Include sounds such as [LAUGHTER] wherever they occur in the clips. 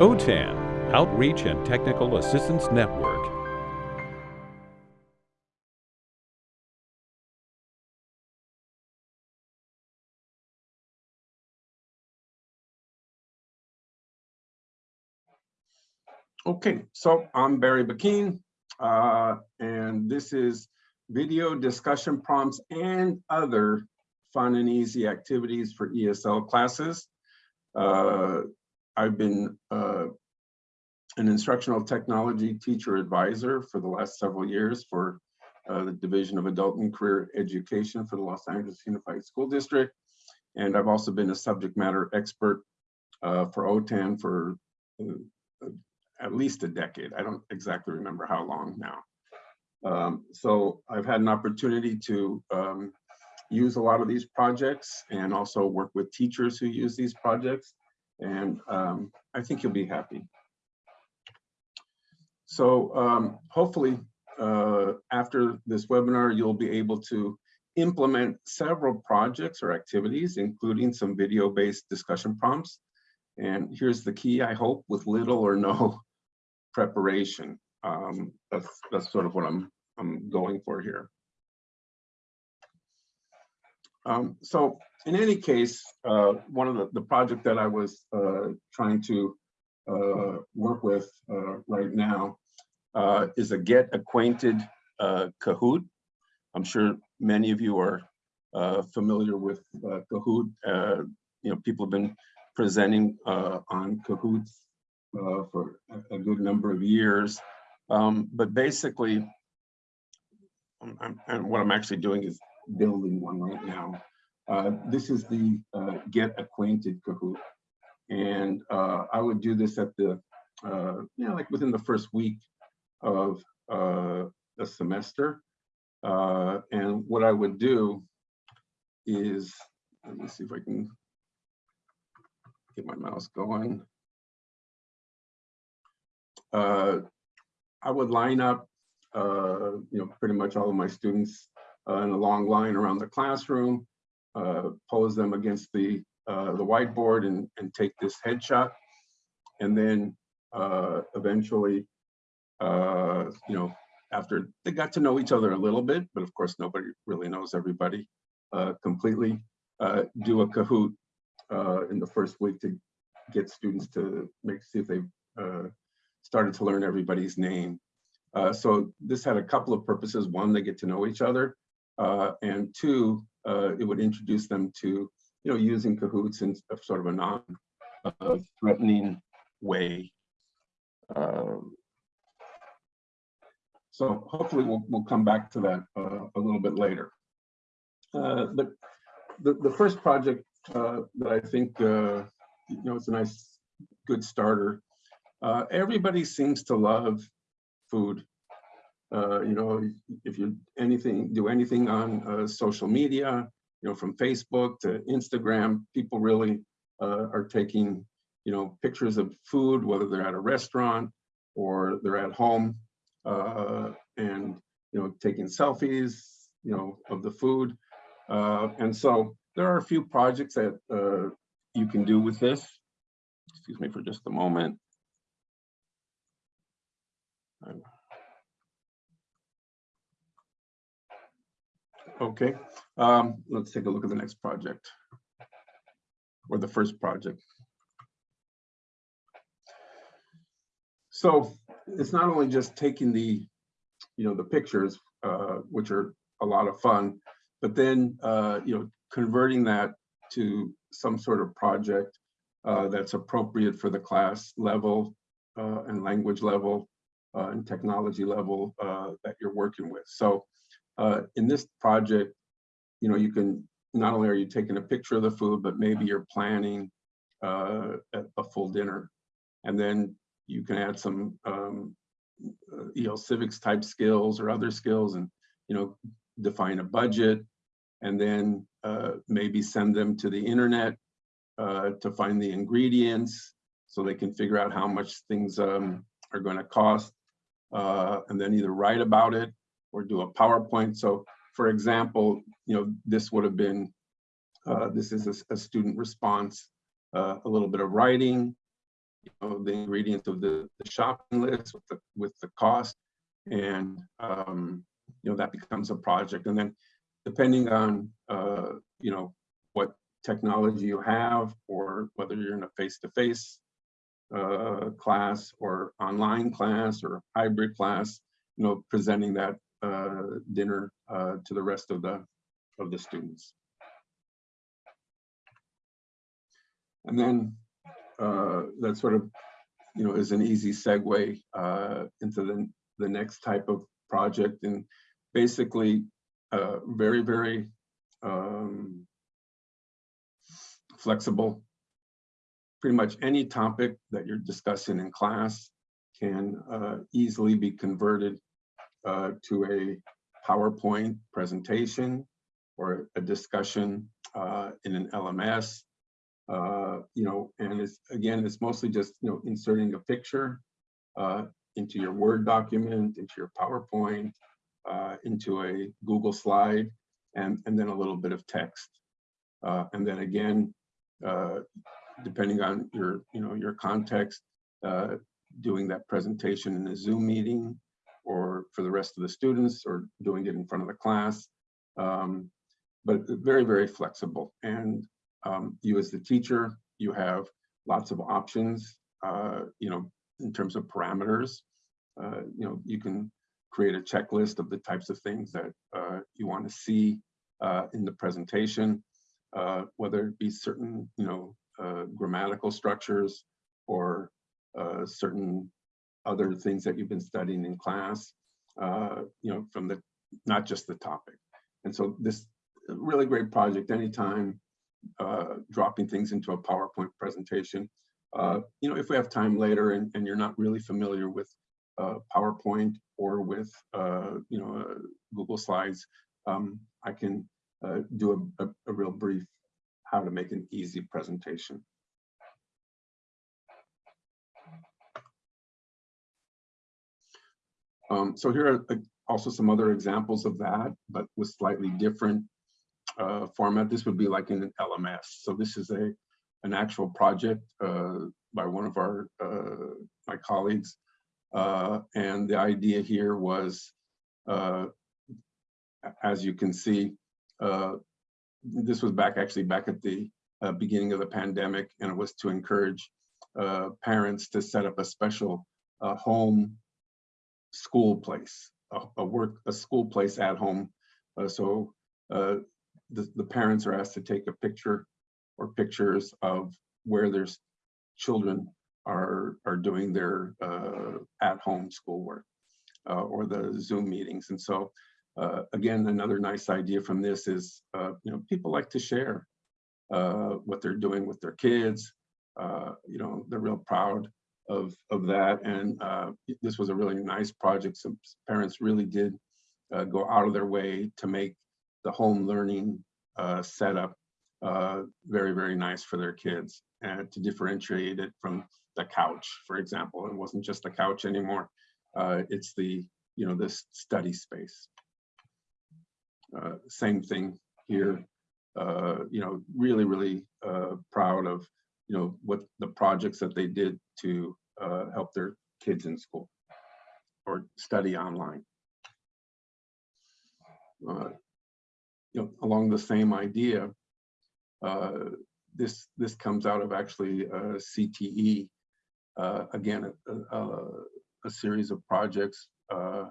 OTAN, Outreach and Technical Assistance Network. Okay, so I'm Barry Bakeen, uh, and this is video discussion prompts and other fun and easy activities for ESL classes. Uh, I've been uh, an instructional technology teacher advisor for the last several years for uh, the Division of Adult and Career Education for the Los Angeles Unified School District. And I've also been a subject matter expert uh, for OTAN for uh, at least a decade. I don't exactly remember how long now. Um, so I've had an opportunity to um, use a lot of these projects and also work with teachers who use these projects. And um, I think you'll be happy. So um, hopefully uh, after this webinar, you'll be able to implement several projects or activities, including some video-based discussion prompts. And here's the key, I hope, with little or no preparation. Um, that's, that's sort of what I'm, I'm going for here. Um, so in any case, uh, one of the, the project that I was uh, trying to uh, work with uh, right now uh, is a Get Acquainted uh, Kahoot. I'm sure many of you are familiar with Kahoot. you know, people have been presenting on Kahoots for a, good number of years. Um, but basically, I'm, I'm, what I'm actually doing is building one right now. Uh, this is the uh, Get Acquainted Kahoot. And uh, I would do this at the, uh, you know, like within the first week of uh, the semester. Uh, and what I would do is, let me see if I can get my mouse going. I would line up, you know, pretty much all of my students in a long line around the classroom uh, pose them against the uh, the whiteboard and, and take this headshot. And then uh, eventually, uh, you know, after they got to know each other a little bit, but of course nobody really knows everybody uh, completely, uh, do a Kahoot in the first week to get students to make see if they started to learn everybody's name. so this had a couple of purposes. One, they get to know each other. And two, uh, it would introduce them to, you know, using Kahoots in sort of a non-threatening uh, way. Um, so hopefully we'll, we'll come back to that uh, a little bit later. Uh, but the, the first project uh, that I think, uh, you know, it's a nice, good starter. everybody seems to love food. Uh, you know, if you anything do anything on uh, social media, you know, from Facebook to Instagram, people really uh, are taking, you know, pictures of food, whether they're at a restaurant or they're at home, uh, and you know, taking selfies, you know, of the food. Uh, and so there are a few projects that you can do with this. Excuse me for just a moment. Okay, um, let's take a look at the next project or the first project. So it's not only just taking the, you know, the pictures, uh, which are a lot of fun, but then, uh, you know, converting that to some sort of project uh, that's appropriate for the class level uh, and language level uh, and technology level uh, that you're working with. So uh, in this project, you know, you can, not only are you taking a picture of the food, but maybe you're planning uh, a, full dinner. And then you can add some, um, uh, you know, civics type skills or other skills and, you know, define a budget and then uh, maybe send them to the internet uh, to find the ingredients so they can figure out how much things um, are going to cost uh, and then either write about it or do a PowerPoint. So for example, you know, this would have been, uh, this is a, a student response, uh, a little bit of writing, you know, the ingredients of the, the shopping list with the, with the cost. And, um, you know, that becomes a project. And then depending on, uh, you know, what technology you have or whether you're in a face-to-face uh, class or online class or hybrid class, you know, presenting that dinner uh, to the rest of the of the students. And then uh, that sort of, you know, is an easy segue uh, into the the next type of project and basically uh, very very um, flexible. Pretty much any topic that you're discussing in class can uh, easily be converted uh, to a PowerPoint presentation or a discussion uh, in an LMS. Uh, you know, and it's again, it's mostly just you know inserting a picture uh, into your Word document, into your PowerPoint, uh, into a Google slide, and and then a little bit of text, uh, and then again, depending on your you know your context, doing that presentation in a Zoom meeting or for the rest of the students or doing it in front of the class. Um, but very, very flexible. And um, you as the teacher, you have lots of options, uh, you know, in terms of parameters. Uh, you know, you can create a checklist of the types of things that uh, you want to see uh, in the presentation, uh, whether it be certain, you know, uh, grammatical structures or certain other things that you've been studying in class, uh, you know, from the, not just the topic. And so this really great project, anytime uh, dropping things into a PowerPoint presentation. Uh, you know, if we have time later and, and you're not really familiar with uh, PowerPoint or with, uh, you know, uh, Google Slides, um, I can uh, do a, a, a real brief how to make an easy presentation. Um, so here are uh, also some other examples of that, but with slightly different uh, format. This would be like in an LMS. So this is a an actual project uh, by one of our uh, my colleagues, uh, and the idea here was, uh, as you can see, this was back actually back at the beginning of the pandemic, and it was to encourage parents to set up a special home school place, a, a, work, a school place at home. Uh, so uh, the, the parents are asked to take a picture or pictures of where their children are, are doing their uh, at-home schoolwork uh, or the Zoom meetings. And so uh, again, another nice idea from this is, you know, people like to share what they're doing with their kids. you know, they're real proud of of that. And uh, this was a really nice project. Some parents really did uh, go out of their way to make the home learning uh, setup uh, very very nice for their kids and to differentiate it from the couch for example. It wasn't just a couch anymore. Uh, it's the you know this study space. Uh, same thing here. You know really really proud of you know what the projects that they did to uh, help their kids in school or study online. Uh, you know, along the same idea, uh, this this comes out of actually uh, CTE. Uh, again, a, a, a, series of projects uh,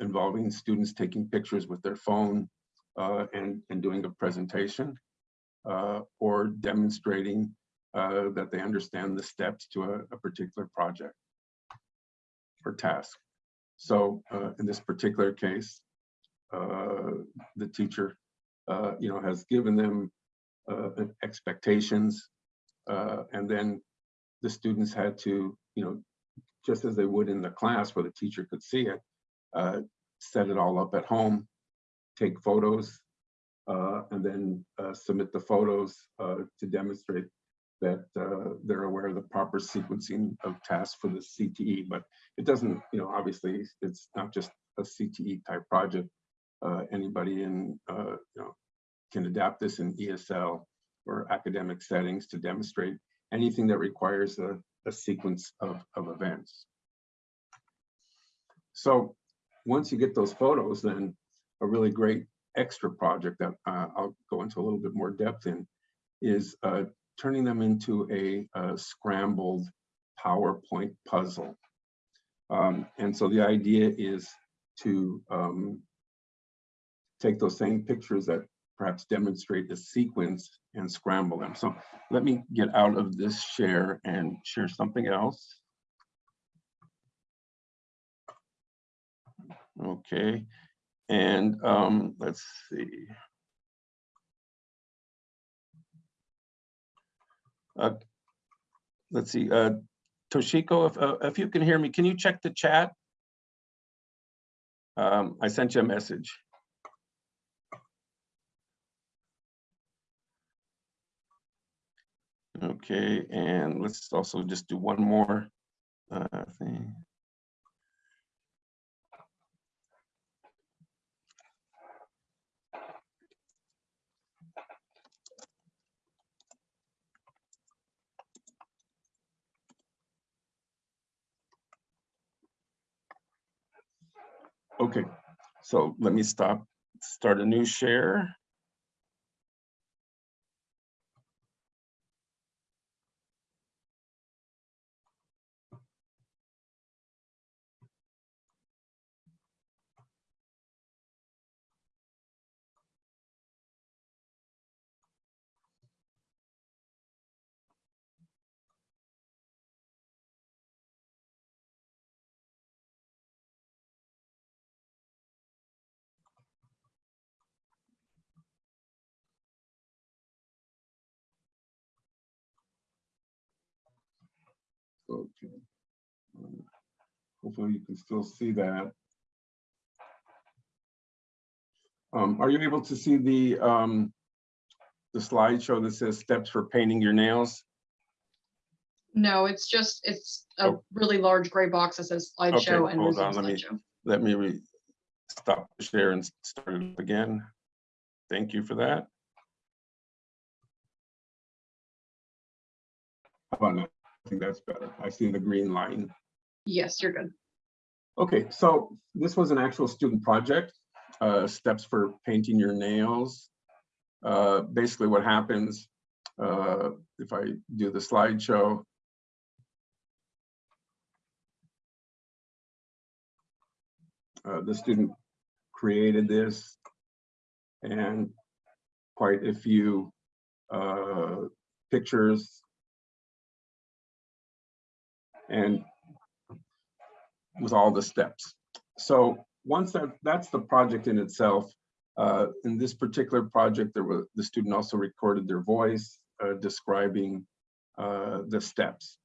involving students taking pictures with their phone and and doing a presentation or demonstrating uh, that they understand the steps to a, a particular project or task. So uh, in this particular case, uh, the teacher, uh, you know, has given them uh, expectations, uh, and then the students had to, you know, just as they would in the class where the teacher could see it, set it all up at home, take photos, and then submit the photos to demonstrate that uh, they're aware of the proper sequencing of tasks for the CTE, but it doesn't, you know, obviously it's not just a CTE type project. Uh, anybody in, uh, you know, can adapt this in ESL or academic settings to demonstrate anything that requires a, a sequence of, of events. So once you get those photos, then a really great extra project that uh, I'll go into a little bit more depth in is uh, turning them into a, uh scrambled PowerPoint puzzle. Um, and so the idea is to um, take those same pictures that perhaps demonstrate the sequence and scramble them. So let me get out of this share and share something else. Okay, and um, let's see. Uh, let's see, uh, Toshiko, if, uh, if you can hear me, can you check the chat? Um, I sent you a message. Okay, and let's also just do one more uh, thing. Okay, so let me stop, start a new share. Okay. Um, Hopefully you can still see that. Um, are you able to see the, um, the slideshow that says steps for painting your nails? No, it's just, it's a Oh. really large gray box that says Okay, slideshow and hold on, let me- slideshow. Let me re, stop the share and start it again. Thank you for that. How about now? Think that's better. I see the green line. Yes, you're good. Okay, so this was an actual student project, uh, steps for painting your nails. Uh, basically what happens, uh, if I do the slideshow. Uh, the student created this and quite a few, uh, pictures. And with all the steps. So once that, that's the project in itself. Uh, in this particular project, there was, the student also recorded their voice uh, describing uh, the steps.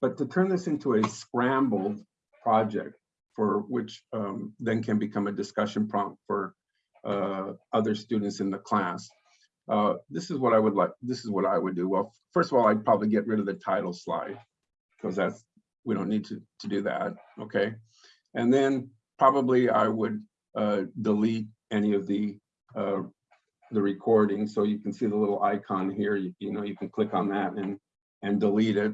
But to turn this into a scrambled project for which um, then can become a discussion prompt for uh, other students in the class. Uh, this is what I would like, this is what I would do. Well, first of all, I'd probably get rid of the title slide because that's we don't need to, to do that, okay? And then probably I would uh, delete any of the uh, the recording. So you can see the little icon here, you, you know, you can click on that and, and delete it.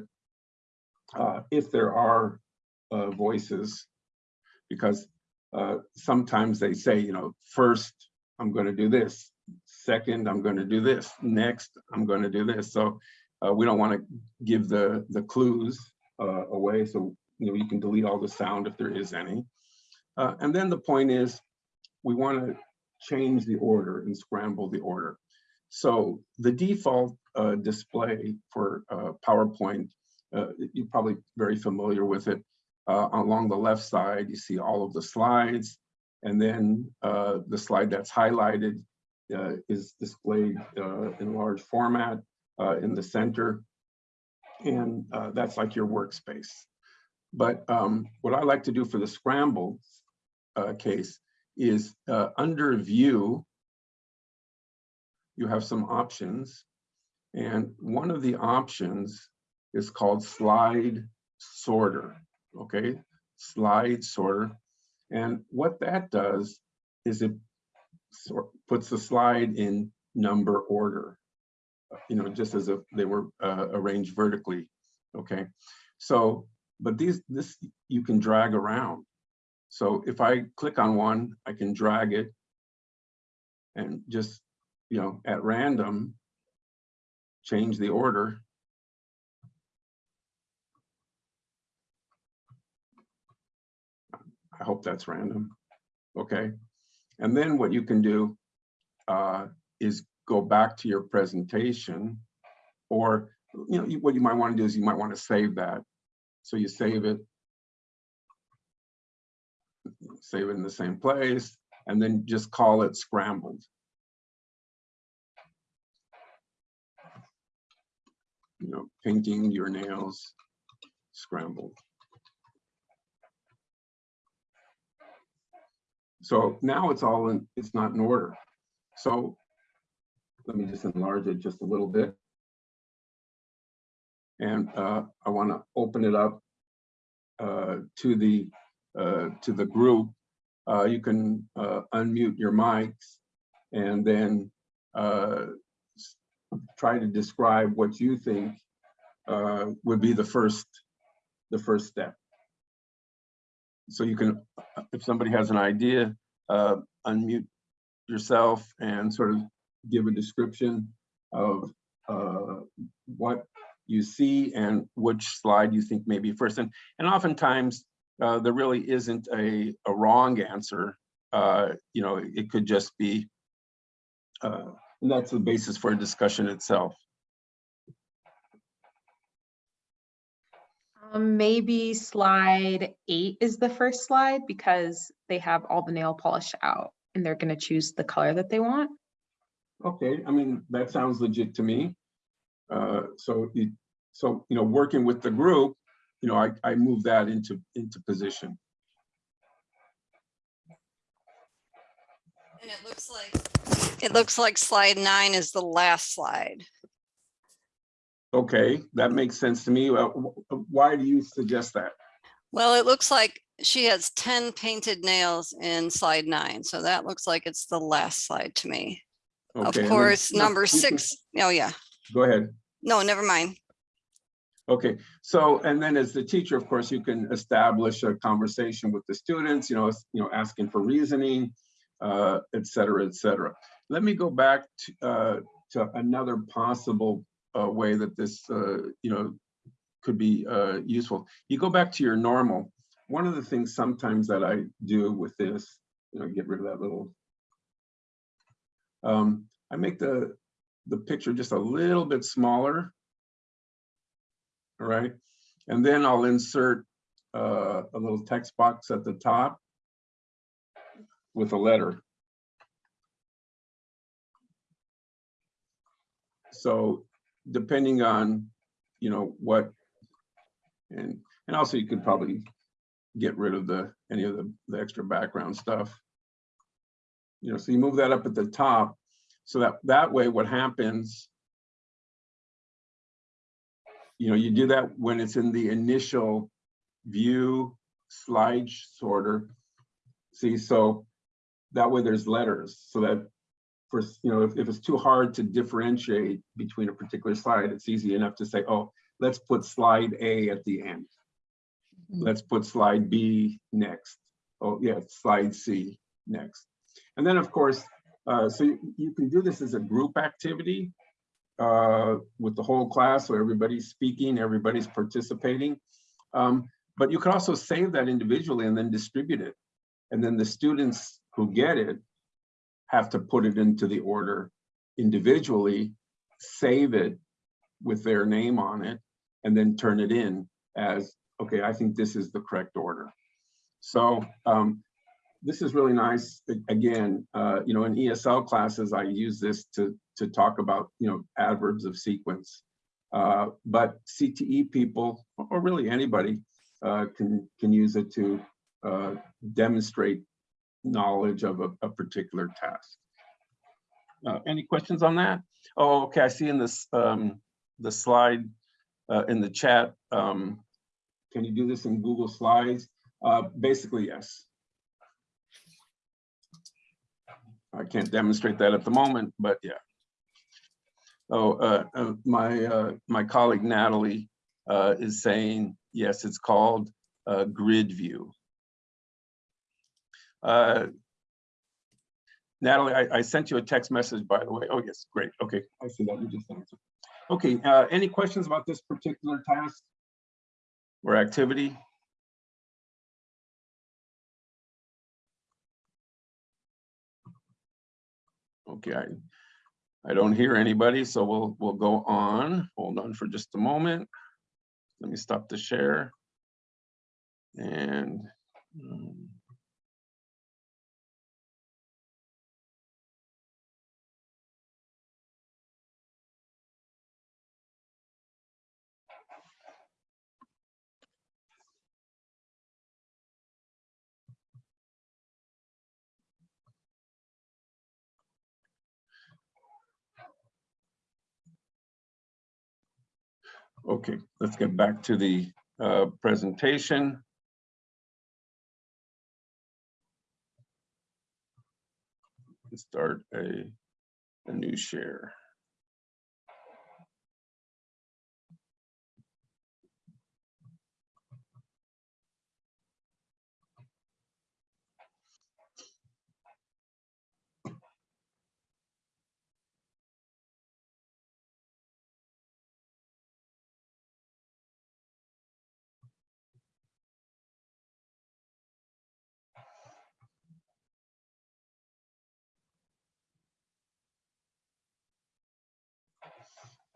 Uh, if there are uh, voices, because uh, sometimes they say, you know, first I'm gonna do this, second I'm gonna do this, next I'm gonna do this. So uh, we don't wanna give the, the clues uh, away. So, you know, you can delete all the sound if there is any. Uh, and then the point is, we want to change the order and scramble the order. So the default uh, display for uh, PowerPoint, uh, you're probably very familiar with it. Uh, along the left side, you see all of the slides. And then the slide that's highlighted is displayed in large format in the center and uh, that's like your workspace. But um, what I like to do for the scrambled uh, case is uh, under view, you have some options. And one of the options is called slide sorter, okay? Slide sorter. And what that does is it sort puts the slide in number order you know, just as if they were uh, arranged vertically, okay? So, but these, this, you can drag around. So if I click on one, I can drag it and just, you know, at random, change the order. I hope that's random. Okay. And then what you can do uh, is go back to your presentation or, you know, what you might want to do is you might want to save that. So you save it. Save it in the same place and then just call it scrambled. You know, painting your nails scrambled. So now it's all in, it's not in order. So let me just enlarge it just a little bit. And uh, I want to open it up uh, to the, uh, to the group. Uh, You can uh, unmute your mics and then uh, try to describe what you think would be the first, the first step. So you can, if somebody has an idea, unmute yourself and sort of give a description of uh, what you see and which slide you think may be first. And, and oftentimes, uh, there really isn't a, a wrong answer. Uh, You know, it could just be, uh, and that's the basis for a discussion itself. Um, maybe slide eight is the first slide because they have all the nail polish out and they're gonna choose the color that they want. Okay, I mean, that sounds legit to me. Uh, So, you, so, you know, working with the group, you know, I, I move that into, into position. And it looks like, it looks like slide nine is the last slide. Okay, that makes sense to me. Wh- wh- Why do you suggest that? Well, it looks like she has ten painted nails in slide nine, so that looks like it's the last slide to me. Of Okay, and then- course, number six, oh yeah, Go ahead. no, never mind. Okay, so, and then as the teacher, of course, you can establish a conversation with the students, you know, you know, asking for reasoning, uh, et cetera, et cetera. Let me go back to, uh, to another possible, uh, way that this, uh, you know, could be, uh, useful. You go back to your normal. One of the things sometimes that I do with this, you know, get rid of that little. Um, I make the, the picture just a little bit smaller. All right, and then I'll insert uh, a little text box at the top with a letter. So depending on, you know, what, and, and also you could probably get rid of the, any of the, the extra background stuff. You know, so you move that up at the top, so that, that way what happens you know, you do that when it's in the initial view slide sorter. See, so that way there's letters so that for, you know, if, if it's too hard to differentiate between a particular slide, it's easy enough to say, oh, let's put slide A at the end. Mm-hmm. Let's put slide B next. Oh, yeah, slide C next. And then, of course, uh, so you, you can do this as a group activity uh, with the whole class, so everybody's speaking, everybody's participating. Um, But you can also save that individually and then distribute it. And then the students who get it have to put it into the order individually, save it with their name on it, and then turn it in as, okay, I think this is the correct order. So um, this is really nice. Again, uh, you know, in ESL classes, I use this to, to talk about, you know, adverbs of sequence. Uh, But CTE people, or really anybody, uh, can, can use it to uh, demonstrate knowledge of a, a particular task. Uh, Any questions on that? Oh, okay, I see in this, um, the slide, uh, in the chat, um, can you do this in Google Slides? Basically, yes. I can't demonstrate that at the moment, but yeah. Oh, uh, uh, my, uh, my colleague Natalie uh, is saying, yes, it's called uh, grid view. Uh, Natalie, I, I sent you a text message, by the way. Oh, yes, great. Okay, I see that. You just answered. Okay, any questions about this particular task or activity? Okay, I, I don't hear anybody, so we'll, we'll go on. Hold on for just a moment. Let me stop the share. And. um, Okay, let's get back to the uh, presentation. Start a, a new share.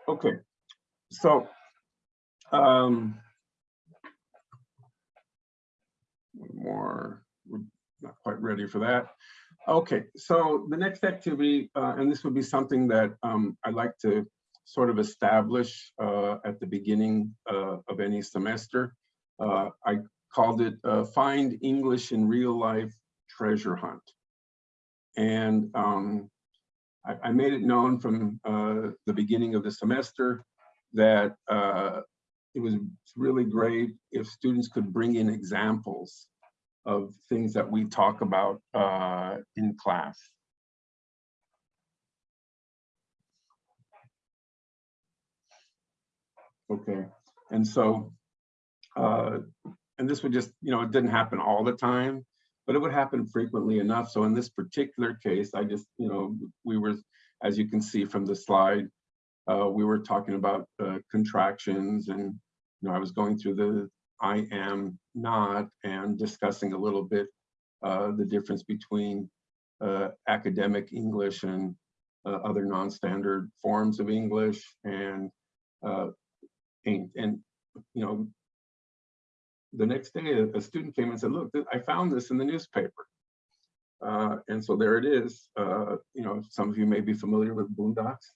Okay, so. um, one More, we're not quite ready for that. Okay, so the next activity, uh, and this would be something that um, I'd like to sort of establish uh, at the beginning uh, of any semester. Uh, I called it uh, Find English in Real Life Treasure Hunt. And um, I, I made it known from uh, the beginning of the semester that uh, it was really great if students could bring in examples of things that we talk about uh, in class. Okay, and so, uh, and this would just, you know, it didn't happen all the time, but it would happen frequently enough. So in this particular case, I just, you know, we were, as you can see from the slide, uh, we were talking about uh, contractions and, you know, I was going through the I am not and discussing a little bit uh, the difference between uh, academic English and uh, other non-standard forms of English and, uh, and, and, you know, the next day, a, student came and said, look, I found this in the newspaper. Uh, and so there it is. Uh, you know, some of you may be familiar with Boondocks.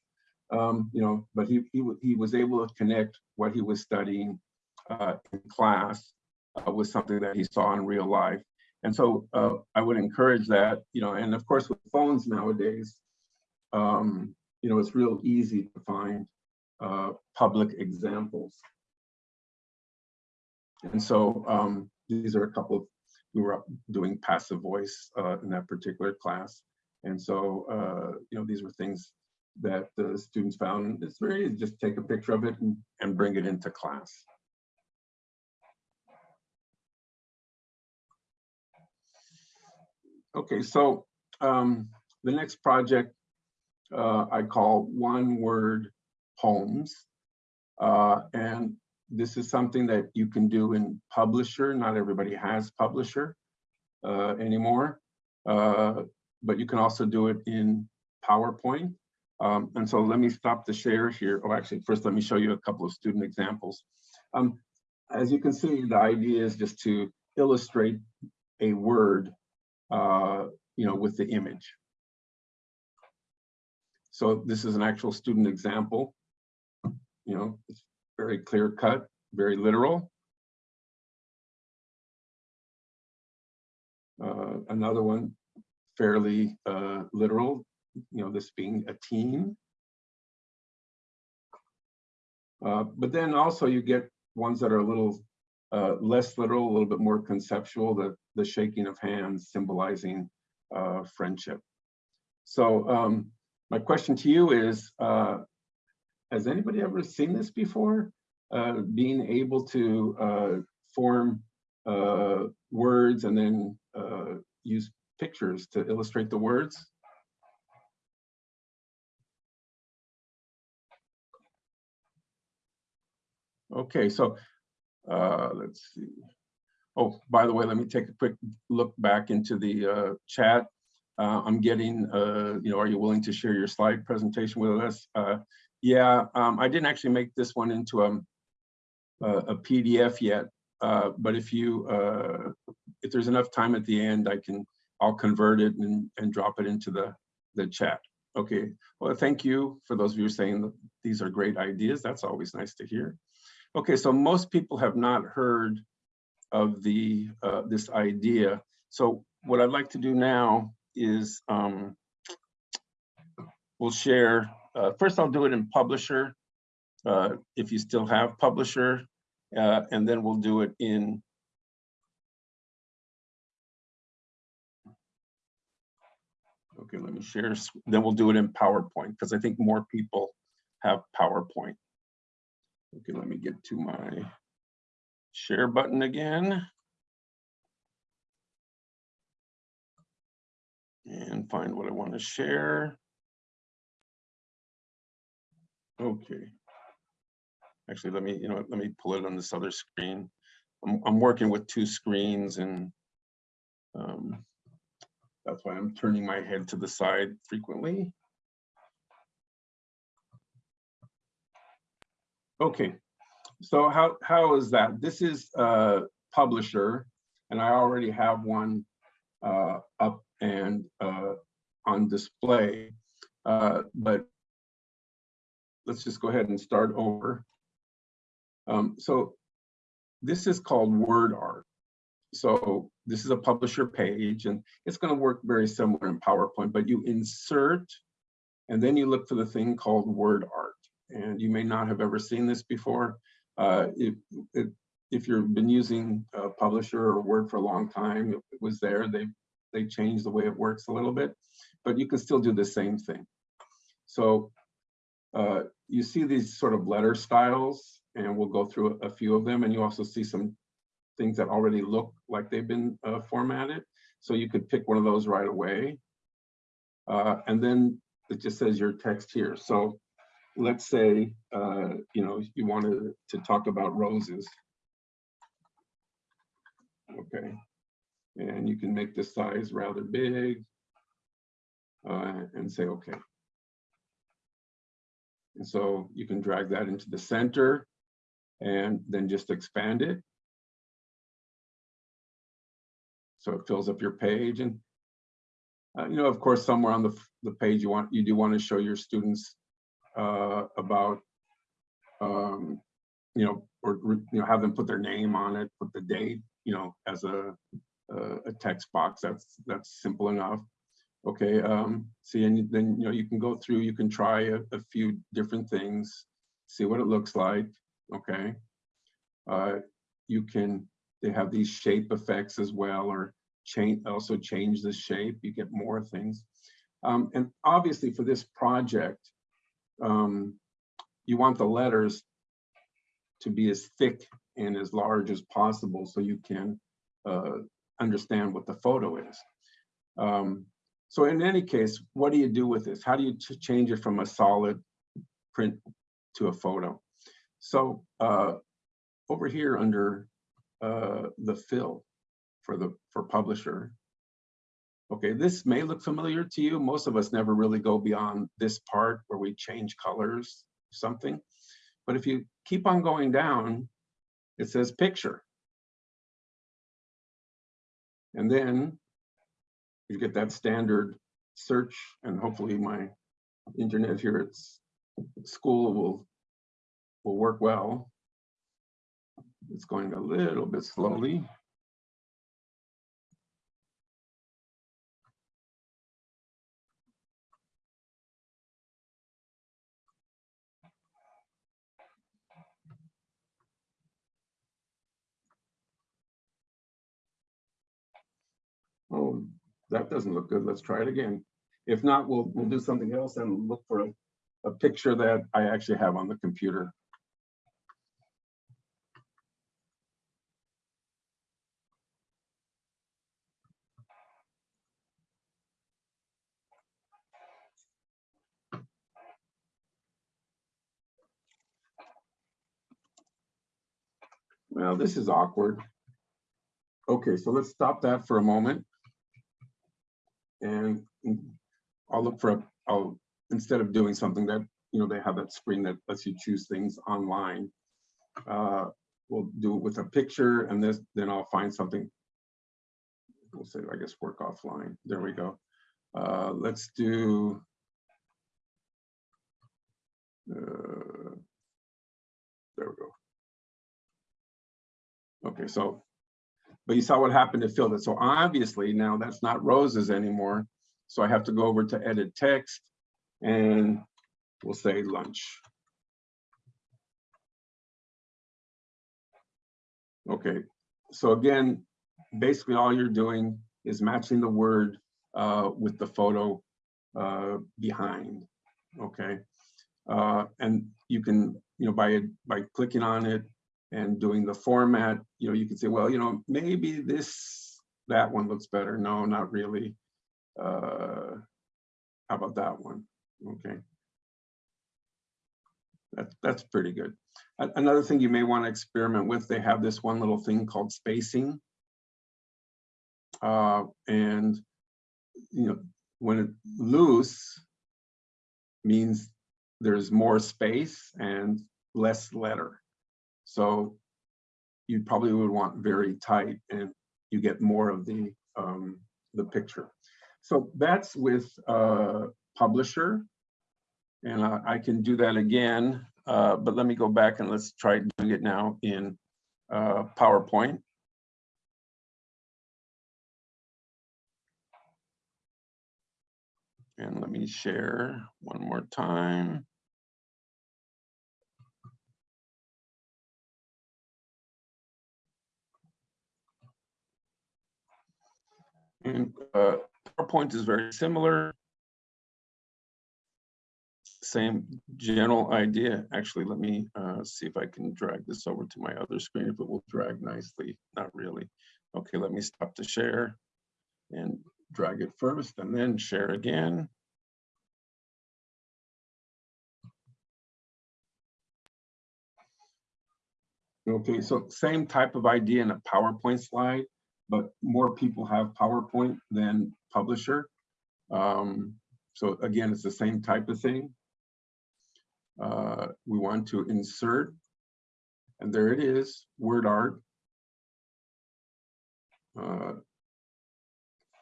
Um, you know, but he, he, he was able to connect what he was studying uh, in class uh, with something that he saw in real life. And so uh, I would encourage that, you know, and of course with phones nowadays, um, you know, it's real easy to find uh, public examples. And so um, these are a couple of, we were doing passive voice uh, in that particular class. And so, uh, you know, these were things that the students found. It's very easy, just take a picture of it and, and bring it into class. Okay, so um, the next project uh, I call one word poems. Uh, and this is something that you can do in Publisher. Not everybody has Publisher uh, anymore, uh, but you can also do it in PowerPoint. Um, and so let me stop the share here. Oh, actually, first let me show you a couple of student examples. Um, as you can see, the idea is just to illustrate a word, uh, you know, with the image. So this is an actual student example. You know, it's very clear cut, very literal. Uh, another one, fairly uh, literal, you know, this being a team. Uh, but then also you get ones that are a little uh, less literal, a little bit more conceptual, the, the shaking of hands symbolizing uh, friendship. So um, my question to you is, uh, has anybody ever seen this before? uh, being able to uh, form uh, words and then uh, use pictures to illustrate the words. Okay, so uh, let's see. Oh, by the way, let me take a quick look back into the uh, chat. I'm getting, you know, are you willing to share your slide presentation with us? Yeah, um, I didn't actually make this one into a, a, a PDF yet, uh, but if you, uh, if there's enough time at the end, I can, I'll convert it and, and drop it into the, the chat. Okay, well, thank you for those of you saying that these are great ideas. That's always nice to hear. Okay, so most people have not heard of the uh, this idea. So what I'd like to do now is um, we'll share. Uh, first, I'll do it in Publisher, uh, if you still have Publisher, uh, and then we'll do it in. Okay, let me share. Then we'll do it in PowerPoint because I think more people have PowerPoint. Okay, let me get to my share button again. And find what I want to share. Okay. Actually, let me, you know, let me pull it on this other screen. I'm, I'm working with two screens and um, that's why I'm turning my head to the side frequently. Okay, so how, how is that? This is uh publisher, and I already have one uh, up and uh, on display. Uh, But let's just go ahead and start over. Um, So this is called word art. So this is a publisher page, and it's going to work very similar in PowerPoint, but you insert, and then you look for the thing called word art and you may not have ever seen this before. Uh, if, if, if you've been using uh, Publisher or Word for a long time, it was there. They they changed the way it works a little bit, but you can still do the same thing. So uh, you see these sort of letter styles, and we'll go through a few of them, and you also see some things that already look like they've been uh, formatted. So you could pick one of those right away. Uh, and then it just says your text here. So let's say, uh, you know, you wanted to talk about roses. Okay, and you can make the size rather big uh, and say, okay. And so you can drag that into the center and then just expand it. So it fills up your page and, uh, you know, of course, somewhere on the, the page you want, you do want to show your students uh, about, um, you know, or, you know, have them put their name on it, put the date, you know, as a, a, a text box. That's, that's simple enough. Okay, um, see, and then, you know, you can go through, you can try a, a few different things, see what it looks like, okay? Uh, you can, they have these shape effects as well, or change, also change the shape, you get more things. Um, and obviously for this project, um, you want the letters to be as thick and as large as possible so you can uh, understand what the photo is. Um, so in any case, what do you do with this? How do you change it from a solid print to a photo? So uh, over here under uh, the fill for the for publisher, Okay, this may look familiar to you. Most of us never really go beyond this part where we change colors, something. But if you keep on going down, it says picture. And then you get that standard search and hopefully my internet here at school will, will work well. It's going a little bit slowly. Oh, that doesn't look good. Let's try it again. If not, we'll, we'll do something else and look for a, a picture that I actually have on the computer. Well, this is awkward. Okay, so let's stop that for a moment. And I'll look for, a. will instead of doing something that, you know, they have that screen that lets you choose things online. uh, We'll do it with a picture and this, then I'll find something. We'll say, I guess, work offline. There we go. Uh, Let's do. uh, There we go. Okay, so, but you saw what happened to filled it. So obviously now that's not roses anymore. So I have to go over to edit text and we'll say lunch. Okay, so again, basically all you're doing is matching the word uh, with the photo uh, behind, okay? Uh, and you can, you know, by, by clicking on it and doing the format, you know, you can say, well, you know, maybe this, that one looks better. No, not really. Uh, How about that one? Okay. That's, that's pretty good. Another thing you may want to experiment with, they have this one little thing called spacing. Uh, and, you know, when it loose means there's more space and less letter. So you probably would want very tight and you get more of the, um, the picture. So that's with uh, Publisher. And I, I can do that again, uh, but let me go back and let's try doing it now in uh, PowerPoint. And let me share one more time. And uh, PowerPoint is very similar. Same general idea. Actually, let me uh, see if I can drag this over to my other screen, if it will drag nicely. Not really. Okay, let me stop the share and drag it first and then share again. Okay, so same type of idea in a PowerPoint slide, but more people have PowerPoint than Publisher. Um, so again, it's the same type of thing. Uh, we want to insert, and there it is, word art. Uh,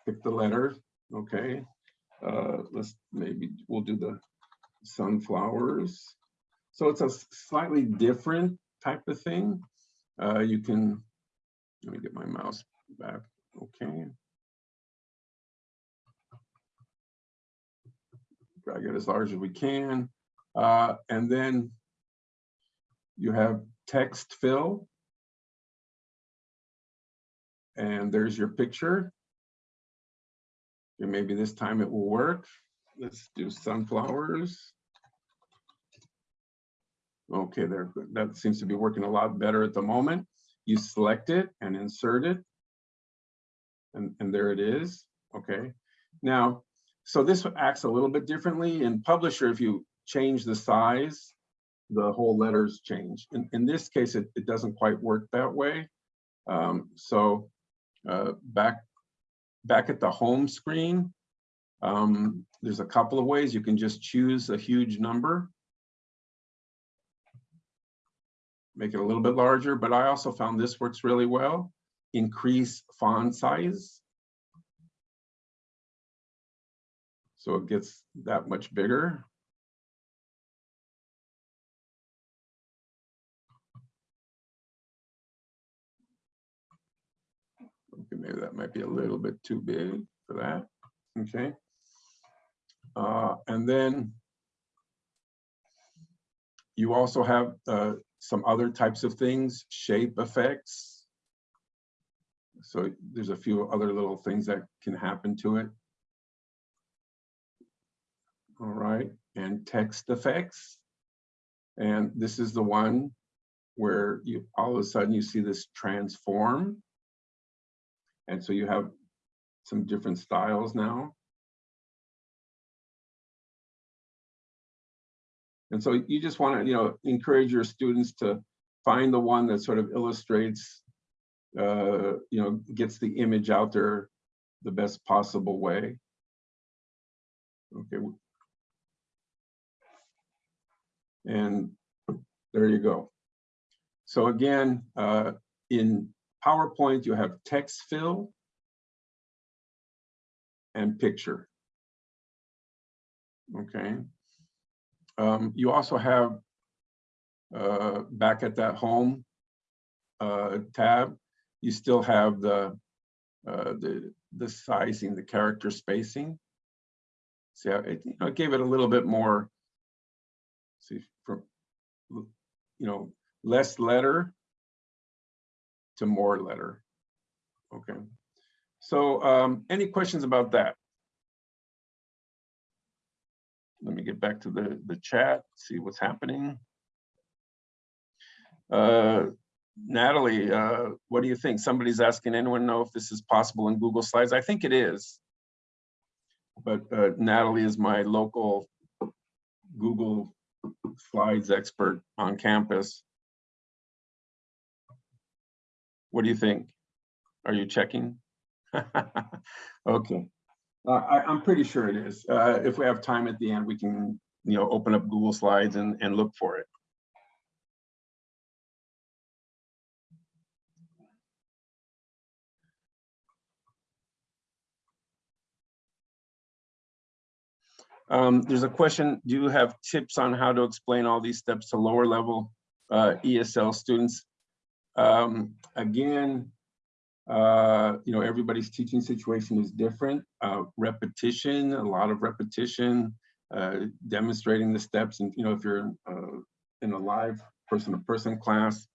pick the letter, okay. Uh, let's maybe we'll do the sunflowers. So it's a slightly different type of thing. Uh, you can, let me get my mouse back, okay. Drag it as large as we can. Uh, and then you have text fill. And there's your picture. And maybe this time it will work. Let's do sunflowers. Okay, there, that seems to be working a lot better at the moment. You select it and insert it. And, and there it is, okay. Now, so this acts a little bit differently in Publisher. If you change the size, the whole letters change. In, in this case, it, it doesn't quite work that way. Um, so uh, back, back at the home screen, um, there's a couple of ways. You can just choose a huge number. Make it a little bit larger, but I also found this works really well. Increase font size. So it gets that much bigger. Okay, maybe that might be a little bit too big for that. Okay. Uh, and then you also have uh, some other types of things, shape effects. So there's a few other little things that can happen to it. All right, and text effects. And this is the one where you all of a sudden you see this transform. And so you have some different styles now. And so you just want to, you know, encourage your students to find the one that sort of illustrates, uh, you know, gets the image out there the best possible way. Okay. And there you go. So again, uh, in PowerPoint, you have text fill and picture. Okay. Um, you also have uh, back at that home uh, tab, you still have the uh, the the sizing, the character spacing. See, how it, you know, it gave it a little bit more. See, from you know, less letter to more letter. Okay. So um, any questions about that? Let me get back to the, the chat, see what's happening. Uh, Natalie, uh, what do you think? Somebody's asking anyone know if this is possible in Google Slides? I think it is. But uh, Natalie is my local Google Slides expert on campus. What do you think? Are you checking? [LAUGHS] Okay. Uh, I, I'm pretty sure it is. Uh, if we have time at the end, we can, you know, open up Google Slides and, and look for it. Um, there's a question, do you have tips on how to explain all these steps to lower level uh, ESL students? Um, again, uh, you know, everybody's teaching situation is different. Uh, repetition, a lot of repetition, uh, demonstrating the steps. And, you know, if you're uh, in a live person-to-person class,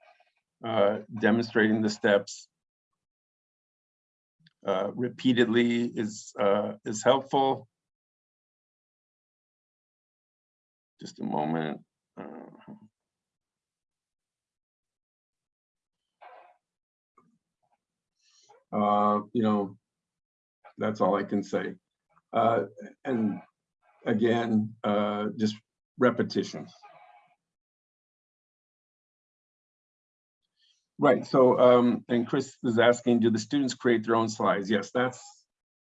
uh, demonstrating the steps repeatedly is, is helpful. Just a moment. Uh, uh, you know, that's all I can say. Uh, and again, uh, just repetition. Right, so, um, and Chris is asking, do the students create their own slides? Yes, that's,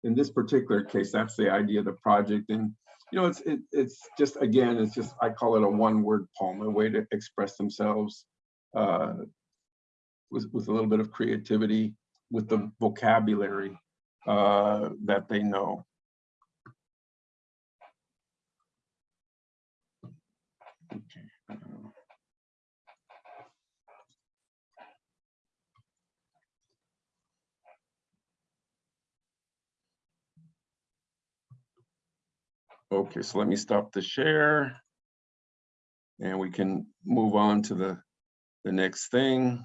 in this particular case, that's the idea of the project. And, you know, it's, it, it's just, again, it's just, I call it a one-word poem, a way to express themselves uh, with, with a little bit of creativity with the vocabulary uh, that they know. Okay. Okay, so let me stop the share. And we can move on to the, the next thing.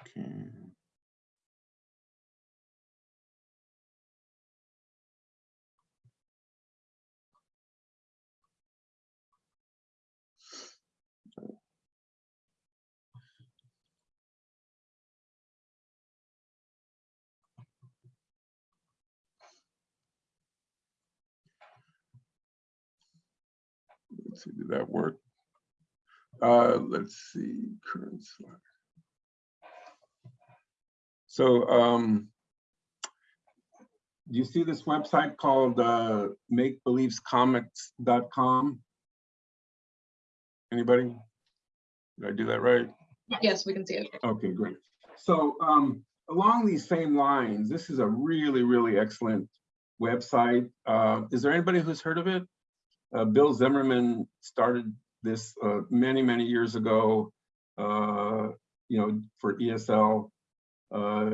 Okay. Let's see, did that work? Uh, let's see, current slide. So, um, do you see this website called, uh, makebeliefscomix.com? Anybody? Did I do that right? Yes, we can see it. Okay, great. So um, along these same lines, this is a really, really excellent website. Uh, is there anybody who's heard of it? Uh, Bill Zimmerman started this uh, many, many years ago, uh, you know, for ESL uh,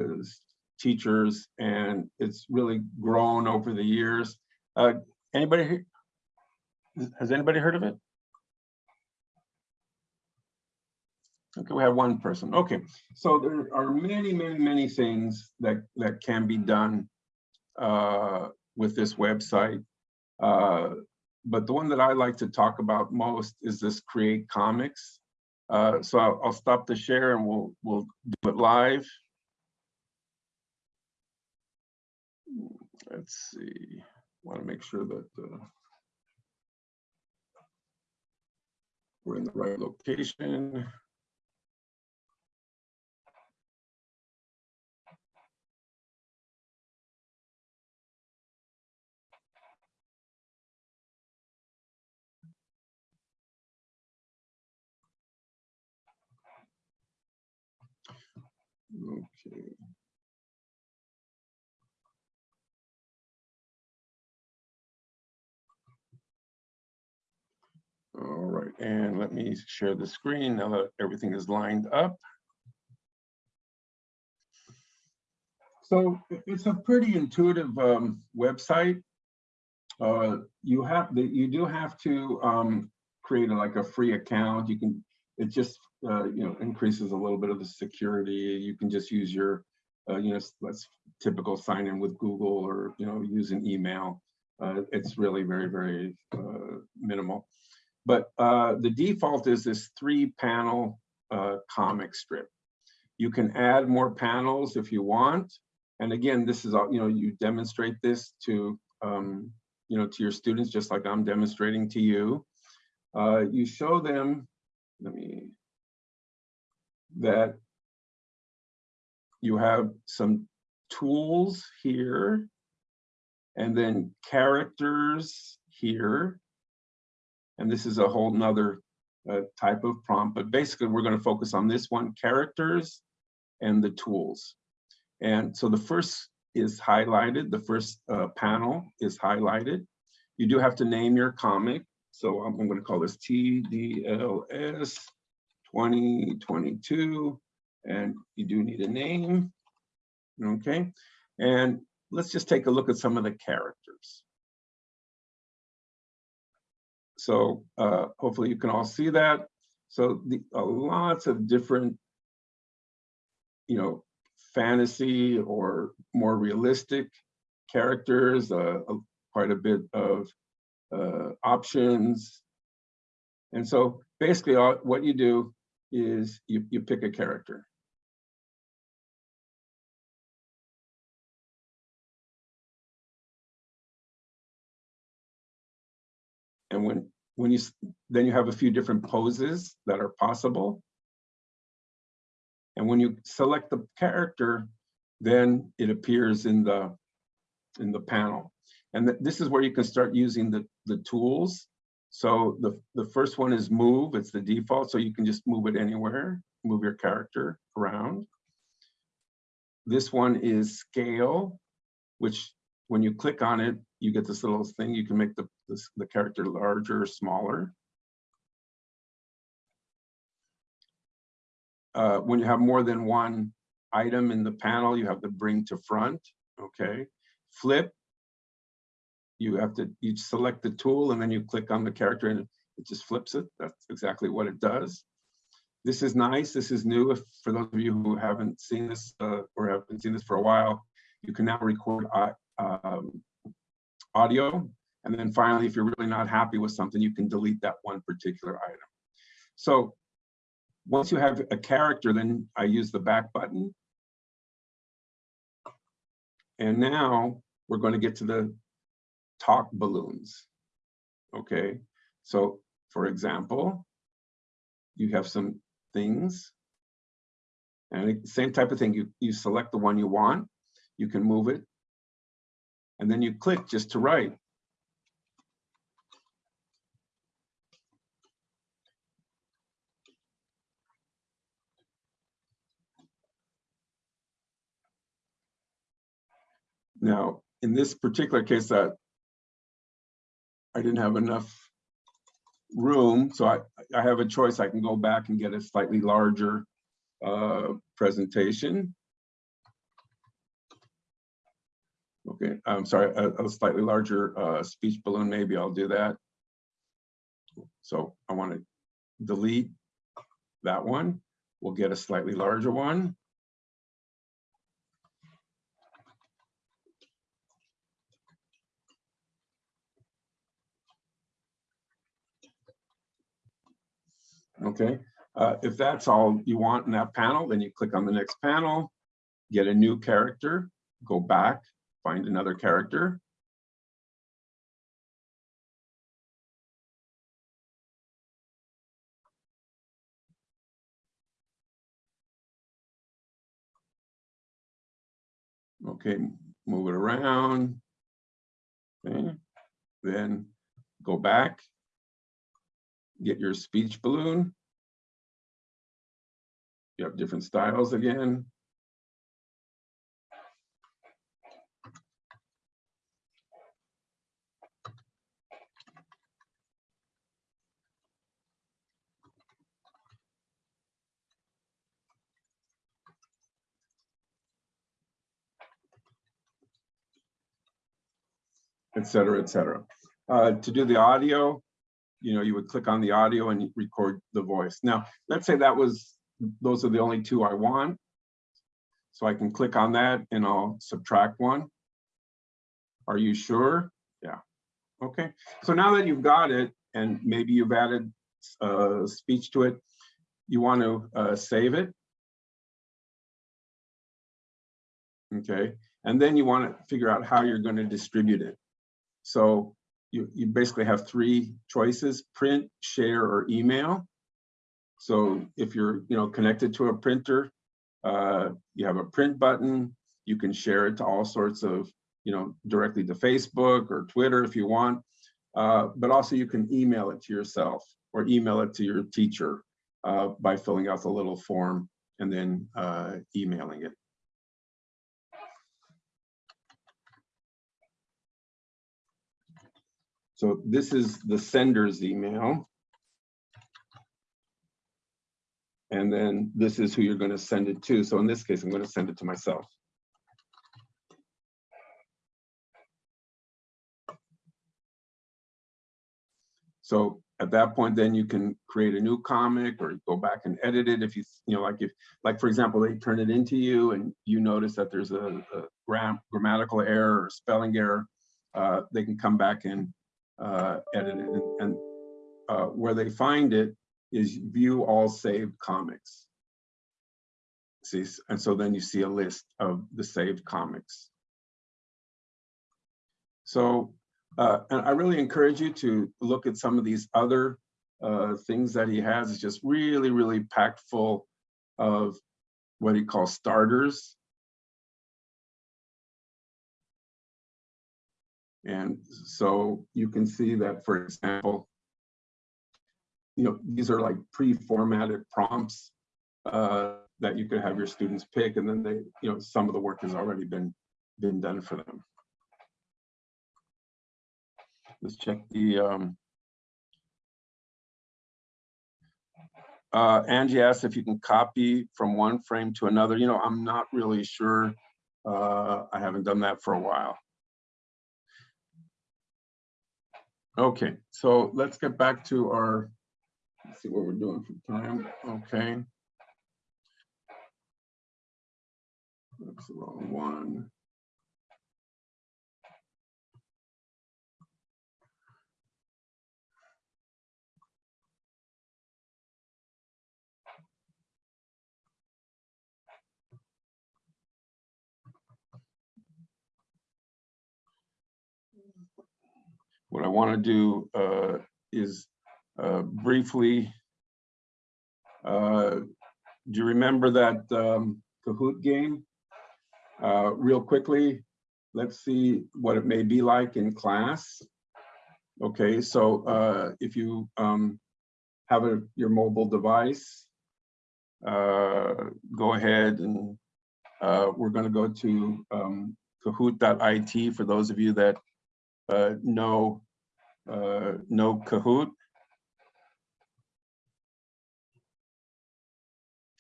teachers, and it's really grown over the years. Uh, anybody, has anybody heard of it? Okay, we have one person. Okay, so there are many, many, many things that that can be done uh, with this website. Uh, but the one that I like to talk about most is this create comics. Uh, so I'll, I'll stop the share and we'll, we'll do it live. Let's see, want to make sure that uh, we're in the right location. Okay. All right, and let me share the screen now that everything is lined up. So it's a pretty intuitive um, website. Uh, You have, the you do have to um, create a- like a free account. You can, it just, uh, you know, increases a little bit of the security. You can just use your, uh, you know, that's typical sign in with Google or, you know, use an email. Uh, It's really very, very uh, minimal. But uh, the default is this three panel comic strip. You can add more panels if you want. And again, this is, all you know, you demonstrate this to, um, you know, to your students, just like I'm demonstrating to you. You show them, let me, that you have some tools here and then characters here. And this is a whole nother uh, type of prompt, but basically we're going to focus on this one, characters and the tools. And so the first is highlighted, the first uh, panel is highlighted. You do have to name your comic. So I'm, I'm going to call this TDLS 2022, and you do need a name. Okay, and let's just take a look at some of the characters. So uh, hopefully you can all see that. So the uh, lots of different, you know, fantasy or more realistic characters, uh, uh, quite a bit of uh, options. And so basically all, what you do is you, you pick a character. And when, when you, then you have a few different poses that are possible. And when you select the character, then it appears in the, in the panel. And th- this is where you can start using the, the tools. So the, the first one is move, it's the default, so you can just move it anywhere, move your character around. This one is scale, which when you click on it, you get this little thing, you can make the, this- the character larger or smaller. Uh, when you have more than one item in the panel, you have the bring to front, okay? Flip, you have to, you select the tool and then you click on the character and it just flips it. That's exactly what it does. This is nice, this is new. If For those of you who haven't seen this uh, or haven't seen this for a while, you can now record uh, um, audio. And then finally, if you're really not happy with something, you can delete that one particular item. So once you have a character, then I use the back button. And now we're going to get to the talk balloons. Okay, so for example, you have some things. And same type of thing, you, you select the one you want, you can move it. And then you click just to write. Now, in this particular case, that I didn't have enough room, so I, I have a choice. I can go back and get a slightly larger uh, presentation. Okay, I'm sorry, a, a slightly larger uh, speech balloon, maybe I'll do that. So I want to delete that one. We'll get a slightly larger one. Okay, uh, if that's all you want in that panel, then you click on the next panel, get a new character, go back, find another character. Okay, move it around. Okay, then go back. Get your speech balloon. You have different styles again. et cetera, et cetera. Uh, to do the audio, you know, you would click on the audio and record the voice. Now, let's say that was, those are the only two I want. So I can click on that and I'll subtract one. Are you sure? Yeah. Okay, so now that you've got it and maybe you've added uh, speech to it, you want to uh, save it. Okay, and then you want to figure out how you're going to distribute it. So you, you basically have three choices, print, share, or email. So if you're, you know, connected to a printer, uh, you have a print button, you can share it to all sorts of, you know, directly to Facebook or Twitter if you want. Uh, but also you can email it to yourself or email it to your teacher uh, by filling out the little form and then uh, emailing it. So this is the sender's email. And then this is who you're going to send it to. So in this case, I'm going to send it to myself. So at that point, then you can create a new comic or go back and edit it if you, you know, like if, like for example, they turn it into you and you notice that there's a, a gram grammatical error or spelling error, uh, they can come back and uh, edit it. And, and uh, where they find it is view all saved comics. See, and so then you see a list of the saved comics. So, uh, and I really encourage you to look at some of these other uh, things that he has. It's just really, really packed full of what he calls starters. And so you can see that, for example, you know, these are like pre-formatted prompts uh, that you could have your students pick, and then they, you know, some of the work has already been been done for them. Let's check the. Um, uh, Angie asked if you can copy from one frame to another. You know, I'm not really sure. Uh, I haven't done that for a while. Okay, so let's get back to our, let's see what we're doing for time. Okay. That's the wrong one. What I want to do uh, is uh, briefly, uh, do you remember that um, Kahoot game? Uh, real quickly, let's see what it may be like in class. Okay, so uh, if you um, have a, your mobile device, go ahead and uh, we're going to go to um, kahoot.it for those of you that uh, know, uh, know Kahoot.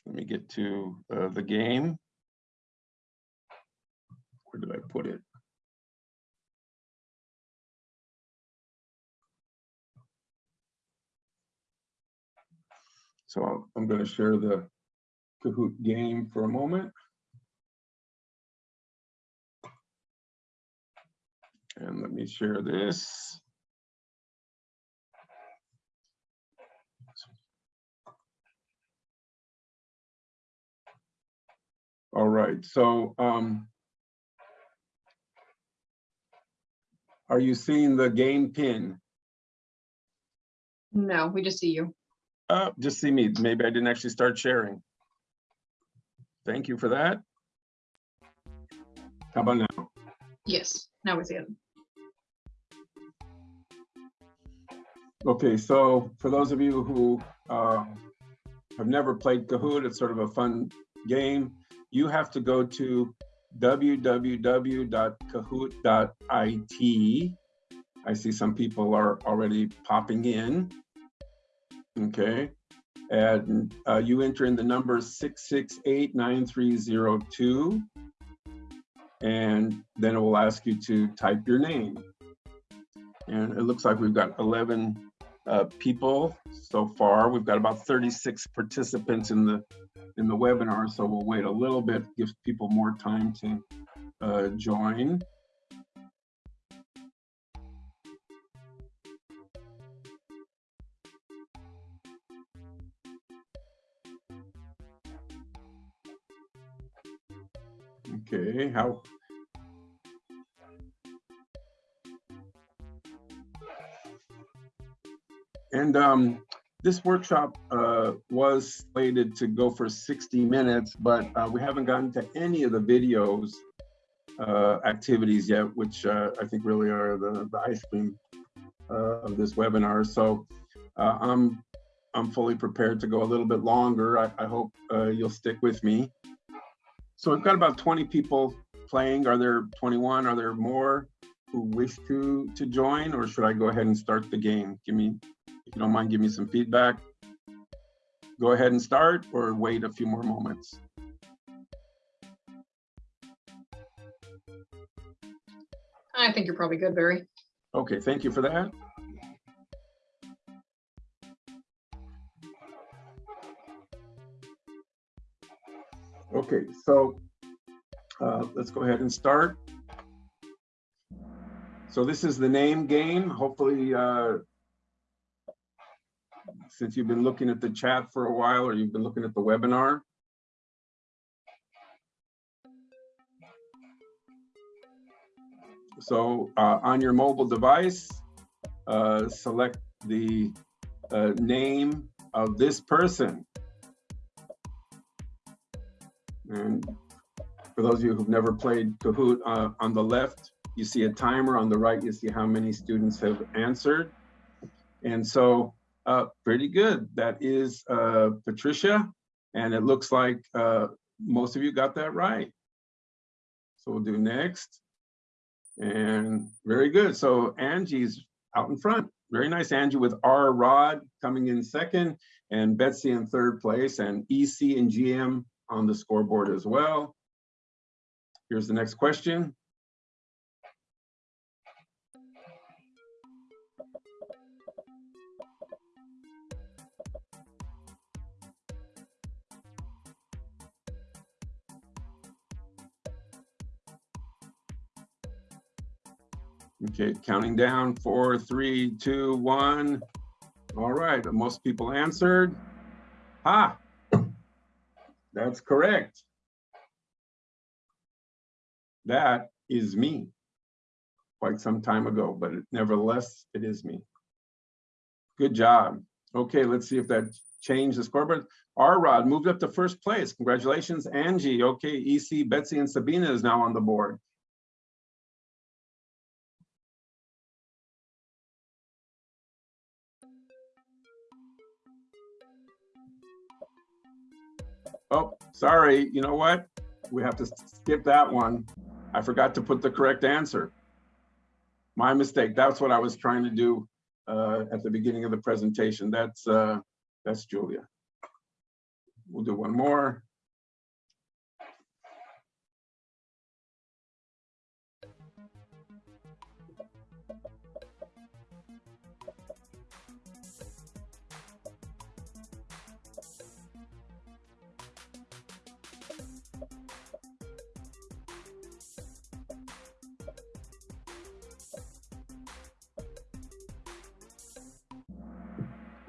Let me get to uh, the game. Where did I put it? So I'm going to share the Kahoot game for a moment. And let me share this. All right, so um, are you seeing the game pin? No, we just see you. Uh, just see me. Maybe I didn't actually start sharing. Thank you for that. How about now? Yes now we see it. Okay, so for those of you who uh, have never played Kahoot, it's sort of a fun game. You have to go to www.kahoot.it. I see some people are already popping in. Okay, and uh, you enter in the number 6689302. And then it will ask you to type your name. And it looks like we've got 11 uh, people so far. We've got about 36 participants in the in the webinar, so we'll wait a little bit, give people more time to uh, join. How? And um, this workshop uh, was slated to go for 60 minutes, but uh, we haven't gotten to any of the videos uh, activities yet, which uh, I think really are the, the ice cream uh, of this webinar. So uh, I'm I'm fully prepared to go a little bit longer. I, I hope you'll stick with me. So we've got about 20 people playing. Are there 21? Are there more who wish to to join, or should I go ahead and start the game? Give me, if you don't mind, give me some feedback. Go ahead and start, or wait a few more moments. I think you're probably good, Barry. Okay, thank you for that. Okay, so uh, let's go ahead and start. So this is the name game. Hopefully, uh, since you've been looking at the chat for a while or you've been looking at the webinar, So uh, on your mobile device, uh, select the uh, name of this person. And for those of you who've never played Kahoot, uh, on the left, you see a timer. On the right, you see how many students have answered. And so uh, pretty good. That is uh, Patricia. And it looks like uh, most of you got that right. So we'll do next. And very good. So Angie's out in front. Very nice, Angie, with R Rod coming in second and Betsy in third place and EC and GM on the scoreboard as well. Here's the next question. Okay, counting down, four, three, two, one. All right, most people answered. Ha, that's correct. That is me. Quite some time ago, but it- nevertheless, it is me. Good job. Okay, let's see if that changed the scoreboard. R Rod moved up to first place. Congratulations, Angie. Okay, EC, Betsy, and Sabina is now on the board. Sorry, you know what? We have to skip that one. I forgot to put the correct answer. My mistake. That's what I was trying to do uh, at the beginning of the presentation. That's uh, that's Julia. We'll do one more.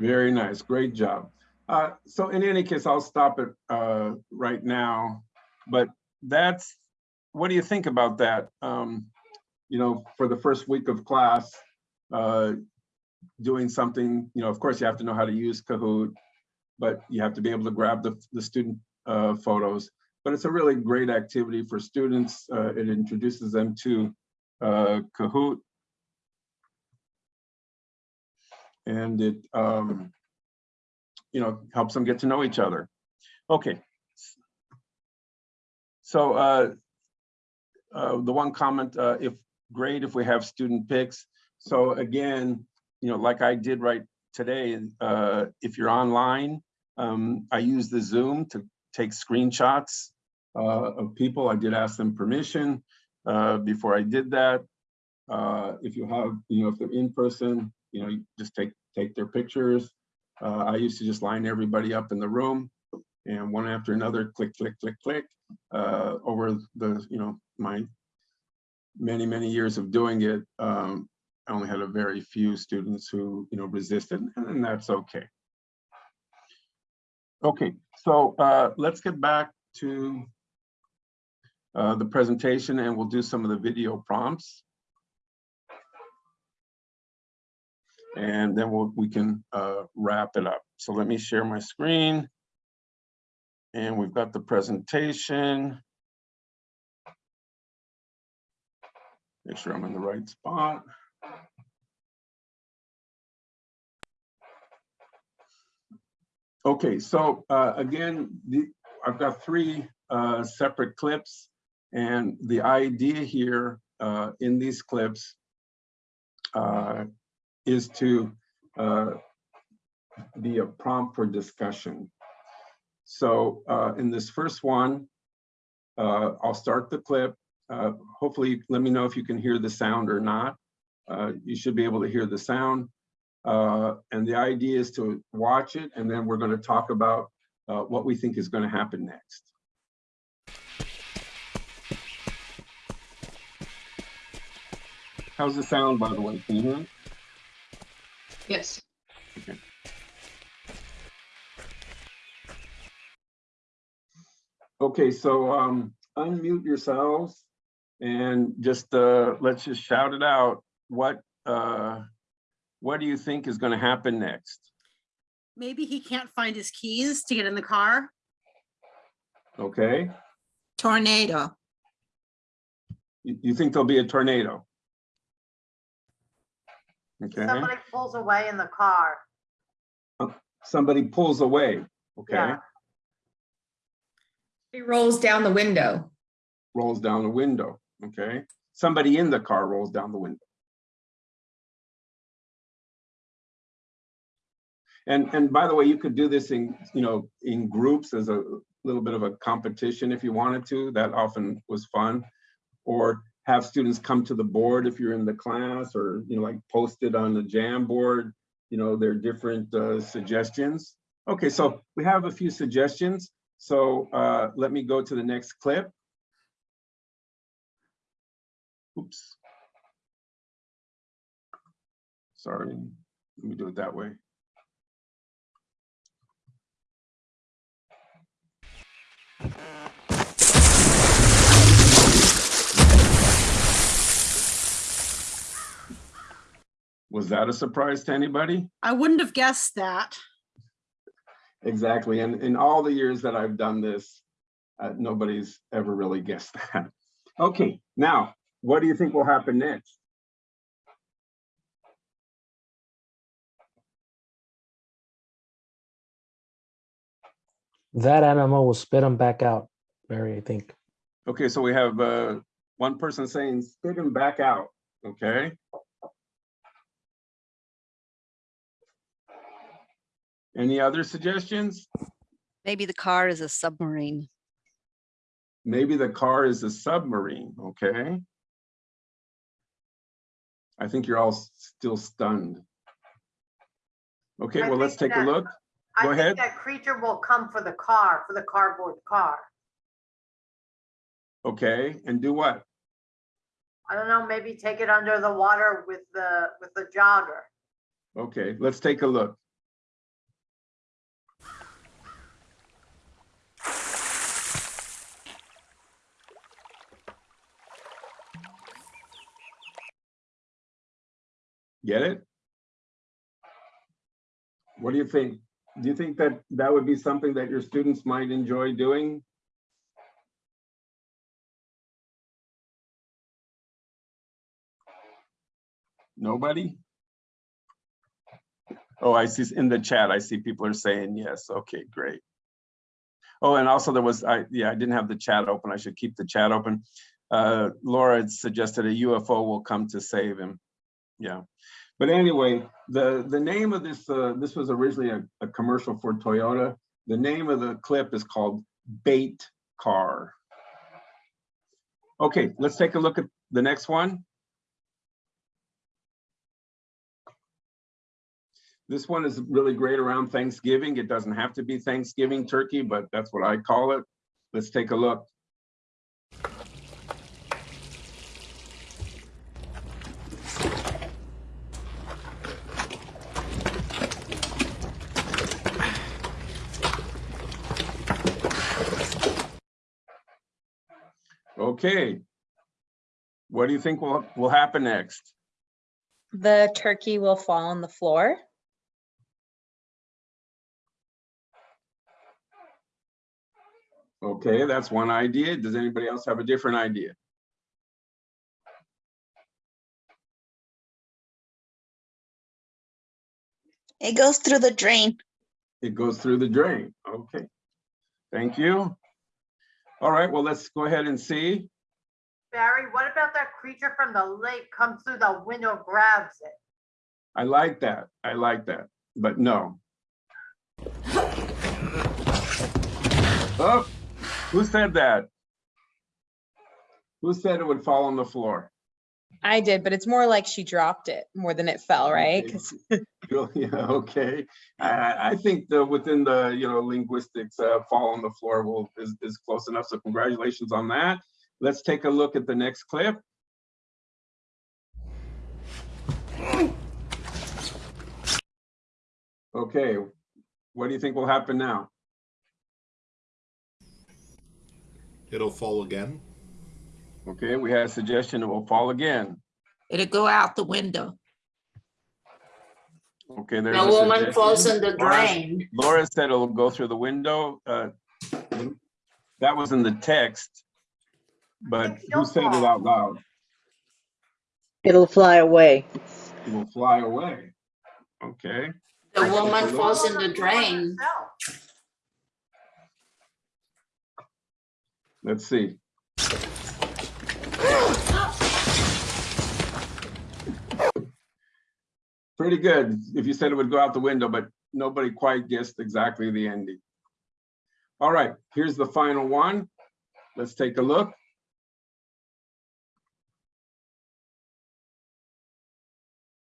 Very nice, great job. Uh, so in any case, I'll stop it uh, right now. but that's, what do you think about that? Um, you know, for the first week of class, uh, doing something, you know, of course you have to know how to use Kahoot, but you have to be able to grab the, the student, uh, photos. But it's a really great activity for students. Uh, it introduces them to, uh, Kahoot. And it, um, you know, helps them get to know each other. Okay. So, uh, uh, the one comment, uh, if, great if we have student pics. So again, you know, like I did right today, uh, if you're online, um, I use the Zoom to take screenshots uh, of people. I did ask them permission uh, before I did that. Uh, if you have, you know, if they're in person, you know, just take take their pictures. Uh, I used to just line everybody up in the room and one after another, click, click, click, click, uh, over the, you know, my many, many years of doing it. Um, I only had a very few students who, you know, resisted and, and that's okay. Okay, so uh, let's get back to uh, the presentation and we'll do some of the video prompts. And then we'll, we can uh, wrap it up. So let me share my screen. And we've got the presentation. Make sure I'm in the right spot. Okay, so uh, again, the, I've got three uh, separate clips. And the idea here uh, in these clips uh, is to uh, be a prompt for discussion. So uh, in this first one, uh, I'll start the clip. Uh, hopefully, let me know if you can hear the sound or not. Uh, you should be able to hear the sound. Uh, and the idea is to watch it, and then we're going to talk about what we think is going to happen next. How's the sound, by the way? Can you hear it? Yes. Okay, so um, unmute yourselves and just uh, let's just shout it out. What uh, what do you think is going to happen next? Maybe he can't find his keys to get in the car. Okay, Tornado. you, you think there'll be a tornado? Okay, Somebody pulls away in the car. Oh, somebody pulls away. Okay, Yeah. He rolls down the window. rolls down the window. Okay, somebody in the car rolls down the window. And, and by the way, you could do this in, you know, in groups as a little bit of a competition if you wanted to. That often was fun. Or have students come to the board if you're in the class or, you know, like post it on the Jamboard. You know, there are different uh, suggestions. Okay, so we have a few suggestions. So uh, let me go to the next clip. Oops. Sorry, let me do it that way. Was that a surprise to anybody? I wouldn't have guessed that. Exactly, and in all the years that I've done this, uh, nobody's ever really guessed that. Okay, now, what do you think will happen next? That animal will spit them back out, Mary, I think. Okay, so we have uh, one person saying spit him back out, okay? Any other suggestions? Maybe the car is a submarine. Maybe the car is a submarine, okay? I think you're all still stunned. Okay, I well, let's think take a that- look. I Go think ahead. That creature will come for the car, for the cardboard car. Okay, and do what? I don't know, maybe take it under the water with the, with the jogger. Okay, let's take a look. Get it? What do you think? Do you think that that would be something that your students might enjoy doing? Nobody? Oh, I see in the chat, I see people are saying yes. Okay, great. Oh, and also there was, I, yeah, I didn't have the chat open. I should keep the chat open. Uh, Laura suggested a UFO will come to save him. Yeah. But anyway, the, the name of this, uh, this was originally a, a commercial for Toyota. The name of the clip is called Bait Car. Okay, let's take a look at the next one. This one is really great around Thanksgiving. It doesn't have to be Thanksgiving turkey, but that's what I call it. Let's take a look. Okay. What do you think will, will happen next? The turkey will fall on the floor. Okay, that's one idea. Does anybody else have a different idea? It goes through the drain. It goes through the drain. Okay. Thank you. All right, well, let's go ahead and see. Barry, what about that creature from the lake comes through the window, grabs it? I like that. I like that, but no. Oh, who said that? Who said it would fall on the floor? I did, but it's more like she dropped it more than it fell, right? Okay. 'Cause [LAUGHS] [LAUGHS] [LAUGHS] Yeah, okay. I, I- I think the, within the, you know, linguistics, uh, fall on the floor will, is, is close enough. So congratulations on that. Let's take a look at the next clip. Okay, what do you think will happen now? It'll fall again. Okay, we had a suggestion it will fall again. It'll go out the window. Okay, there's The a woman suggestion. falls in the Laura- drain. Laura said it'll go through the window. uh, That was in the text. But who said it out loud? It'll fly away. It will fly away. Okay, The woman falls in the drain. let's see. Pretty good if you said it would go out the window, but nobody quite guessed exactly the ending. All right, here's the final one. Let's take a look.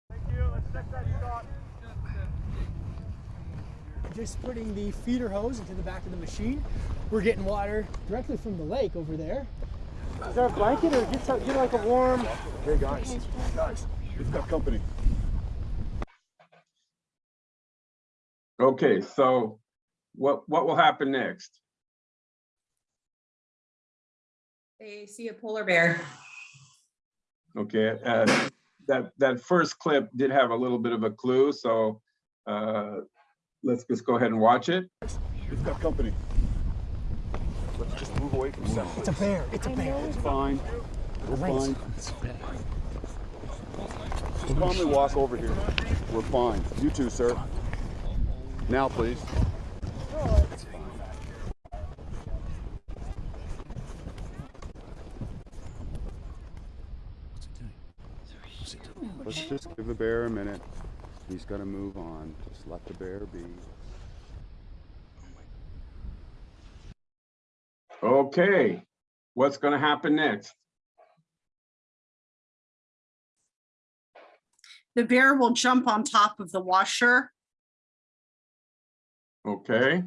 Thank you. Let's check that shot. Just putting the feeder hose into the back of the machine. We're getting water directly from the lake over there. Is there a blanket or get, some, get like a warm? Hey guys, guys, we've got company. Okay, so what, what will happen next? They see a polar bear. Okay, uh, that, that first clip did have a little bit of a clue, so uh, let's just go ahead and watch it. We've got company. Let's just move away from center. It's a bear. It's a bear. It's fine. We're fine. Just calmly walk over here. We're fine. You too, sir. Now, please. Let's just give the bear a minute. He's got to move on. Just let the bear be. Okay, what's gonna happen next? The bear will jump on top of the washer Okay,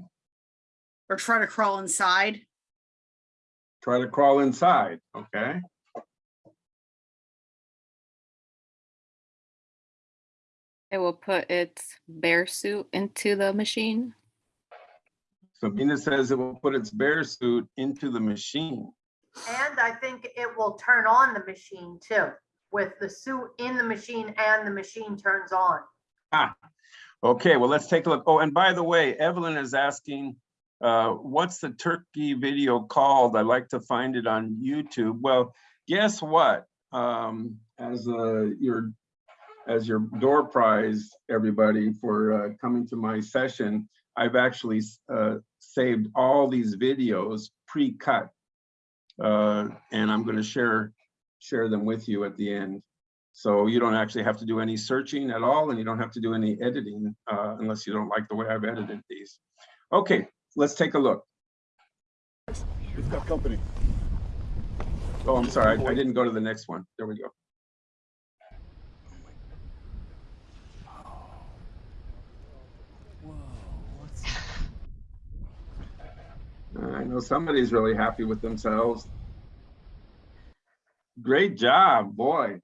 or try to crawl inside. try to crawl inside, okay? It will put its bear suit into the machine. Sabina says it will put its bear suit into the machine. And I think it will turn on the machine too, with the suit in the machine and the machine turns on. Ah, okay, well, let's take a look. Oh, and by the way, Evelyn is asking, uh, what's the turkey video called? I'd like to find it on YouTube. Well, guess what? Um, as uh, your as your door prize, everybody, for uh, coming to my session, I've actually uh, saved all these videos pre-cut. Uh, and I'm going to share share them with you at the end. So you don't actually have to do any searching at all, and you don't have to do any editing uh, unless you don't like the way I've edited these. Okay, let's take a look. We've got company. Oh, I'm sorry, I I didn't go to the next one. There we go. I know somebody's really happy with themselves. Great job, boy.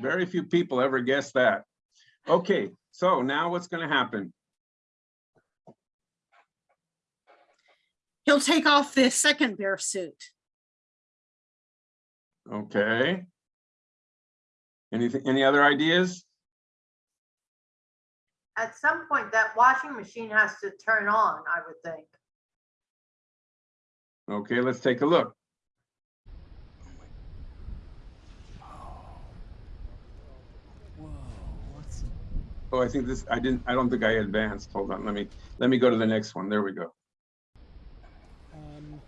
Very few people ever guess that. Okay, so now what's gonna happen? He'll take off the second bear suit. Okay. Anything, any other ideas? At some point, that washing machine has to turn on, I would think. Okay, let's take a look. Oh, I think this, I didn't, I don't think I advanced. Hold on, let me, let me go to the next one. There we go. Um,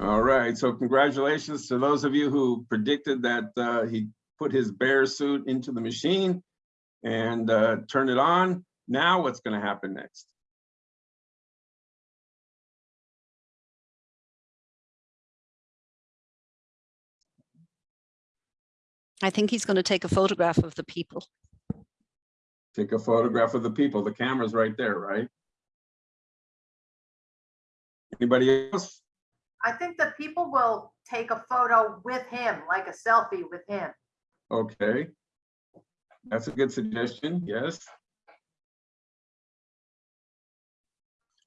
All right, so congratulations to those of you who predicted that uh, he put his bear suit into the machine and uh, turned it on. Now what's gonna happen next? I think he's going to take a photograph of the people. Take a photograph of the people. The camera's right there, right? Anybody else? I think the people will take a photo with him, like a selfie with him. Okay. That's a good suggestion, yes.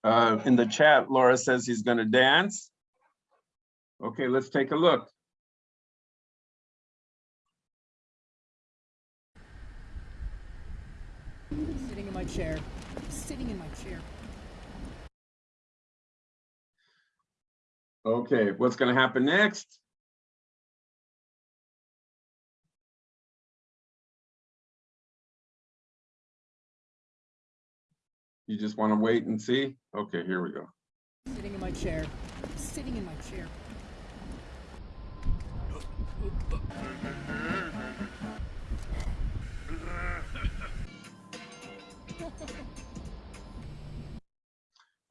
Uh, in the chat, Laura says he's gonna dance. Okay, let's take a look. sitting in my chair, sitting in my chair. Okay, what's gonna happen next? You just wanna wait and see? Okay, here we go. Sitting in my chair, sitting in my chair.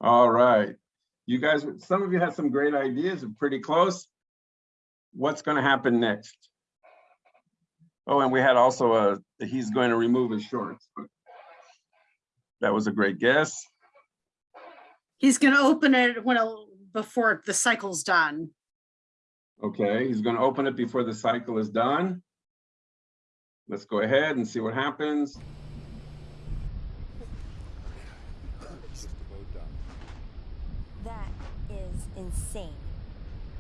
All right. You guys, some of you had some great ideas and pretty close. What's gonna happen next? Oh, and we had also a, he's going to remove his shorts. That was a great guess. He's gonna open it when, before the cycle's done. Okay, he's gonna open it before the cycle is done. Let's go ahead and see what happens. That is insane.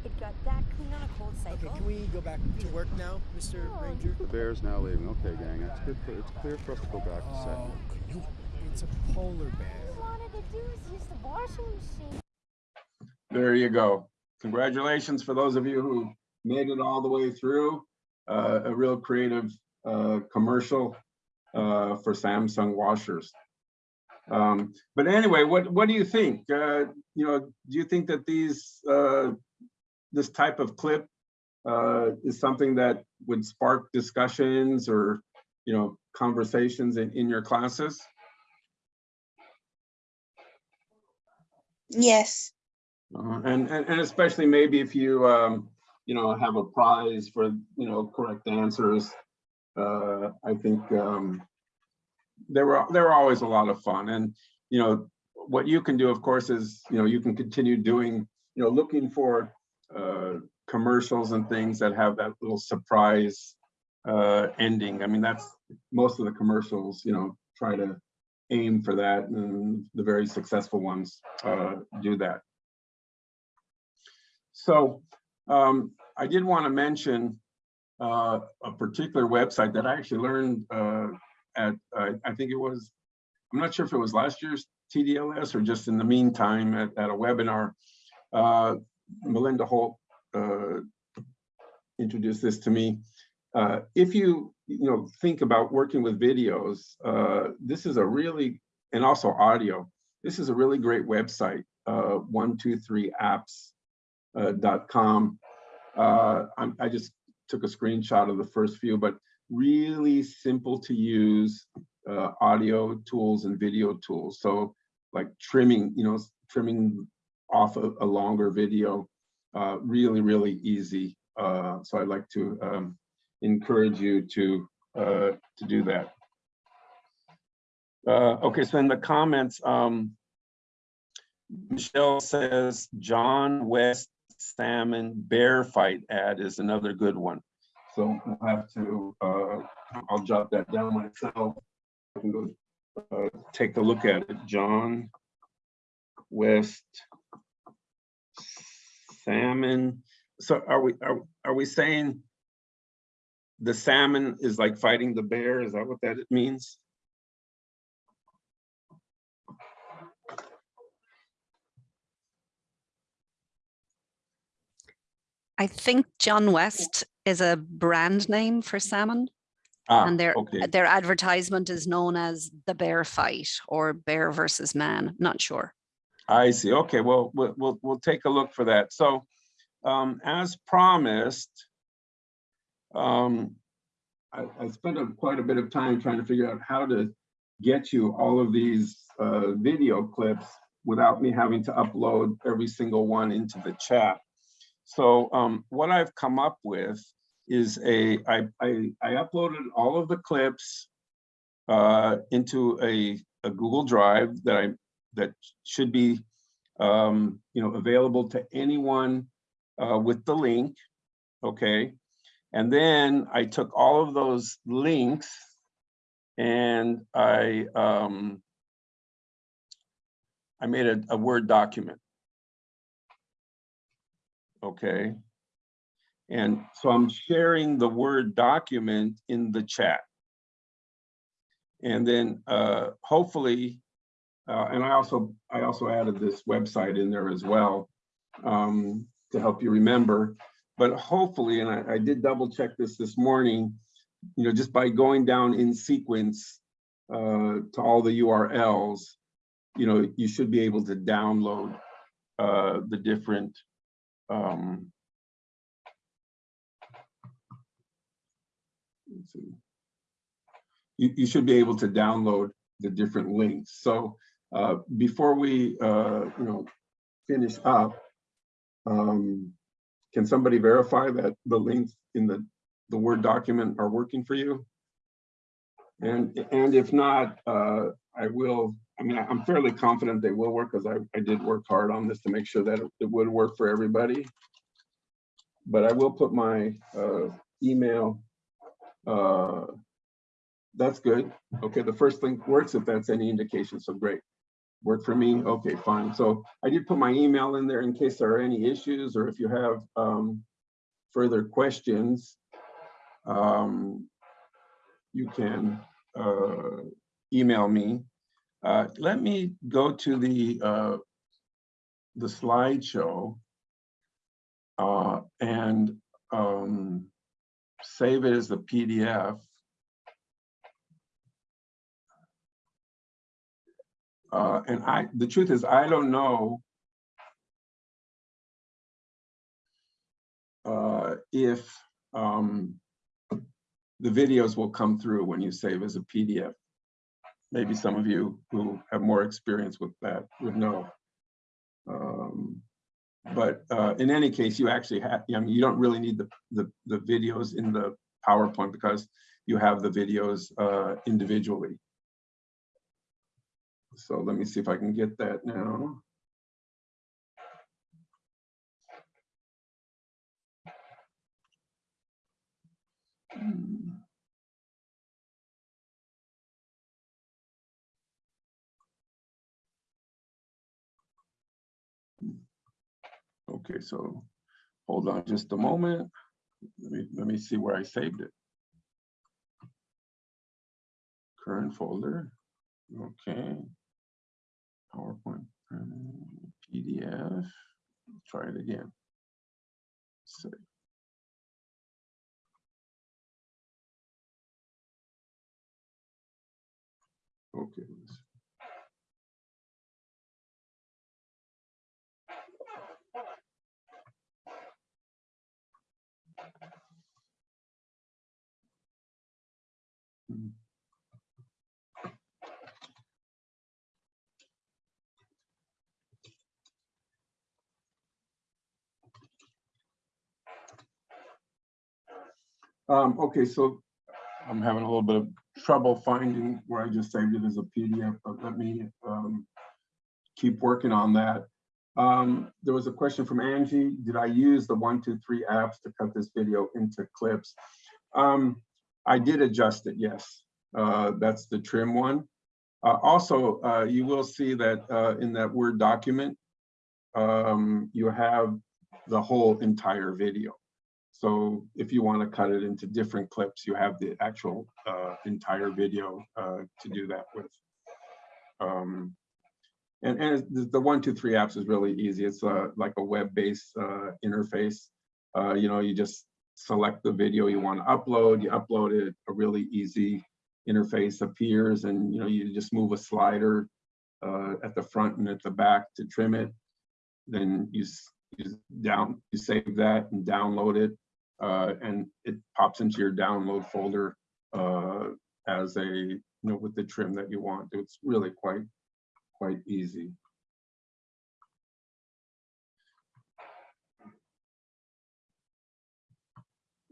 It got that clean on a cold cycle. Okay, can we go back to work now, Mr. Ranger? The bear's now leaving. Okay, gang, it's good. For, it's clear for us to go back to oh, set. Can you? It's a polar bear. All I wanted to do is use the washing machine. There you go. Congratulations for those of you who made it all the way through. Uh, a real creative uh, commercial uh, for Samsung washers. Um, but anyway, what what do you think? Uh, you know, do you think that these uh, this type of clip uh, is something that would spark discussions or you know conversations in, in your classes? Yes. Uh, and, and and especially maybe if you um, you know have a prize for you know correct answers. Uh, I think um, there were there were always a lot of fun, and you know what you can do, of course, is you know you can continue doing you know looking for uh, commercials and things that have that little surprise uh, ending. I mean, that's, most of the commercials, you know, try to aim for that and the very successful ones uh, do that. So um, I did want to mention uh, a particular website that I actually learned uh, at, I think it was, I'm not sure if it was last year's TDLS or just in the meantime at, at a webinar. Uh, Melinda Holt uh, introduced this to me. Uh, if you, you know, think about working with videos, uh, this is a really, and also audio, this is a really great website, uh, 123apps.com. Uh, I'm, I just took a screenshot of the first few, but really simple to use uh, audio tools and video tools. So like trimming, you know, trimming off a, a longer video, uh, really, really easy. Uh, so I'd like to um, encourage you to uh, to do that. Uh, okay, so in the comments, um, Michelle says John West salmon bear fight ad is another good one. So I'll have to, uh, I'll jot that down myself. I can go uh, take a look at it. John West salmon. So are we, are, are we saying the salmon is like fighting the bear? Is that what that means? I think John West is a brand name for salmon. Ah, and their okay. their advertisement is known as the bear fight or bear versus man. Not sure. I see. Okay, well, we'll, we'll, we'll take a look for that. So um, as promised, um, I, I spent a, quite a bit of time trying to figure out how to get you all of these uh, video clips without me having to upload every single one into the chat. So um, what I've come up with is a, I, I, I uploaded all of the clips uh, into a, a Google Drive that I that should be um, you know available to anyone uh, with the link. Okay, and then I took all of those links and I um, I made a, a Word document. Okay. And so I'm sharing the Word document in the chat. And then uh, hopefully, uh, and I also I also added this website in there as well um, to help you remember. But hopefully, and I, I did double check this this morning, you know, just by going down in sequence uh, to all the URLs, you know, you should be able to download uh, the different um. You, you should be able to download the different links. So uh, before we, uh, you know, finish up, um, can somebody verify that the links in the, the Word document are working for you? And, and if not, uh, I will, I mean, I'm fairly confident they will work because I, I did work hard on this to make sure that it, would work for everybody. But I will put my uh, email uh, that's good. Okay, the first link works if that's any indication, so great. Work for me, okay, fine. So I did put my email in there in case there are any issues or if you have um, further questions, um, you can uh, email me. Uh, let me go to the uh, the slideshow uh, and um, save it as a PDF. Uh, and I, the truth is, I don't know uh, if um, the videos will come through when you save as a PDF. Maybe some of you who have more experience with that would know. Um, but uh, in any case, you actually have, I mean, you don't really need the, the, the videos in the PowerPoint because you have the videos uh, individually. So let me see if I can get that now. Okay, so hold on just a moment. Let me, let me see where I saved it. Current folder, okay. PowerPoint, um, PDF, try it again. Save. Okay. let's- Hmm. Um, okay, so I'm having a little bit of trouble finding where I just saved it as a PDF, but let me um, keep working on that. Um, there was a question from Angie. Did I use the one, two, three apps to cut this video into clips? Um, I did adjust it, yes. Uh, that's the trim one. Uh, also, uh, you will see that uh, in that Word document, um, you have the whole entire video. So if you want to cut it into different clips, you have the actual uh, entire video uh, to do that with. Um, and and the, one, two, three apps is really easy. It's uh, like a web-based uh, interface. Uh, you know, you just select the video you want to upload, you upload it, a really easy interface appears and you know, you just move a slider uh, at the front and at the back to trim it. Then you, you down, you save that and download it uh, and it pops into your download folder uh, as a, you know, with the trim that you want. It's really quite, quite easy.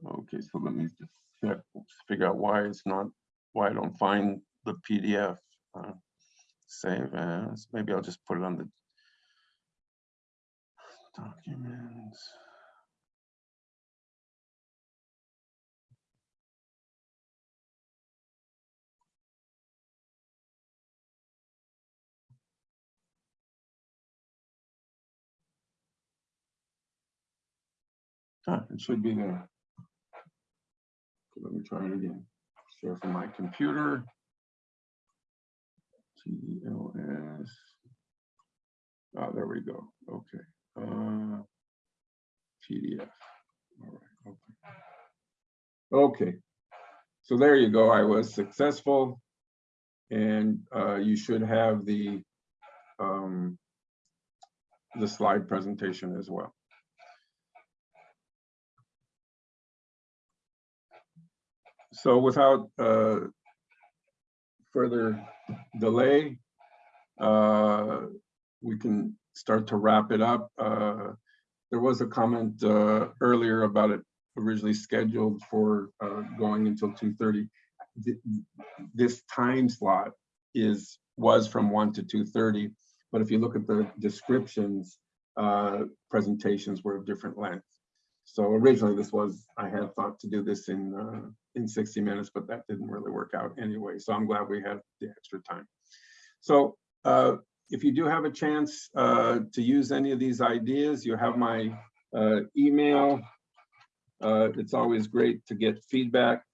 Okay, so let me just figure out why it's not, why I don't find the PDF. uh, Save as, maybe I'll just put it on the documents. It should be there. Let me try it again. Share from my computer. TLS. Ah, there we go. Okay. Uh, PDF. All right. Okay. Okay. So there you go. I was successful. And uh, you should have the um, the slide presentation as well. So without uh, further delay, uh, we can start to wrap it up. Uh, There was a comment uh, earlier about it originally scheduled for uh, going until 2:30. Th- This time slot is, was from 1 to 2:30, but if you look at the descriptions, uh, presentations were of different length. So originally this was, I had thought to do this in, in 60 minutes, but that didn't really work out anyway. So I'm glad we had the extra time. So uh, if you do have a chance uh, to use any of these ideas, you have my uh, email. Uh, It's always great to get feedback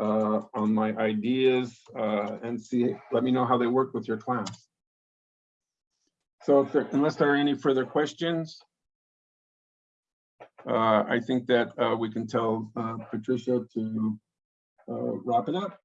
uh, on my ideas uh, and see, let me know how they work with your class. So there- unless there are any further questions, I think that uh, we can tell uh, Patricia to uh, wrap it up.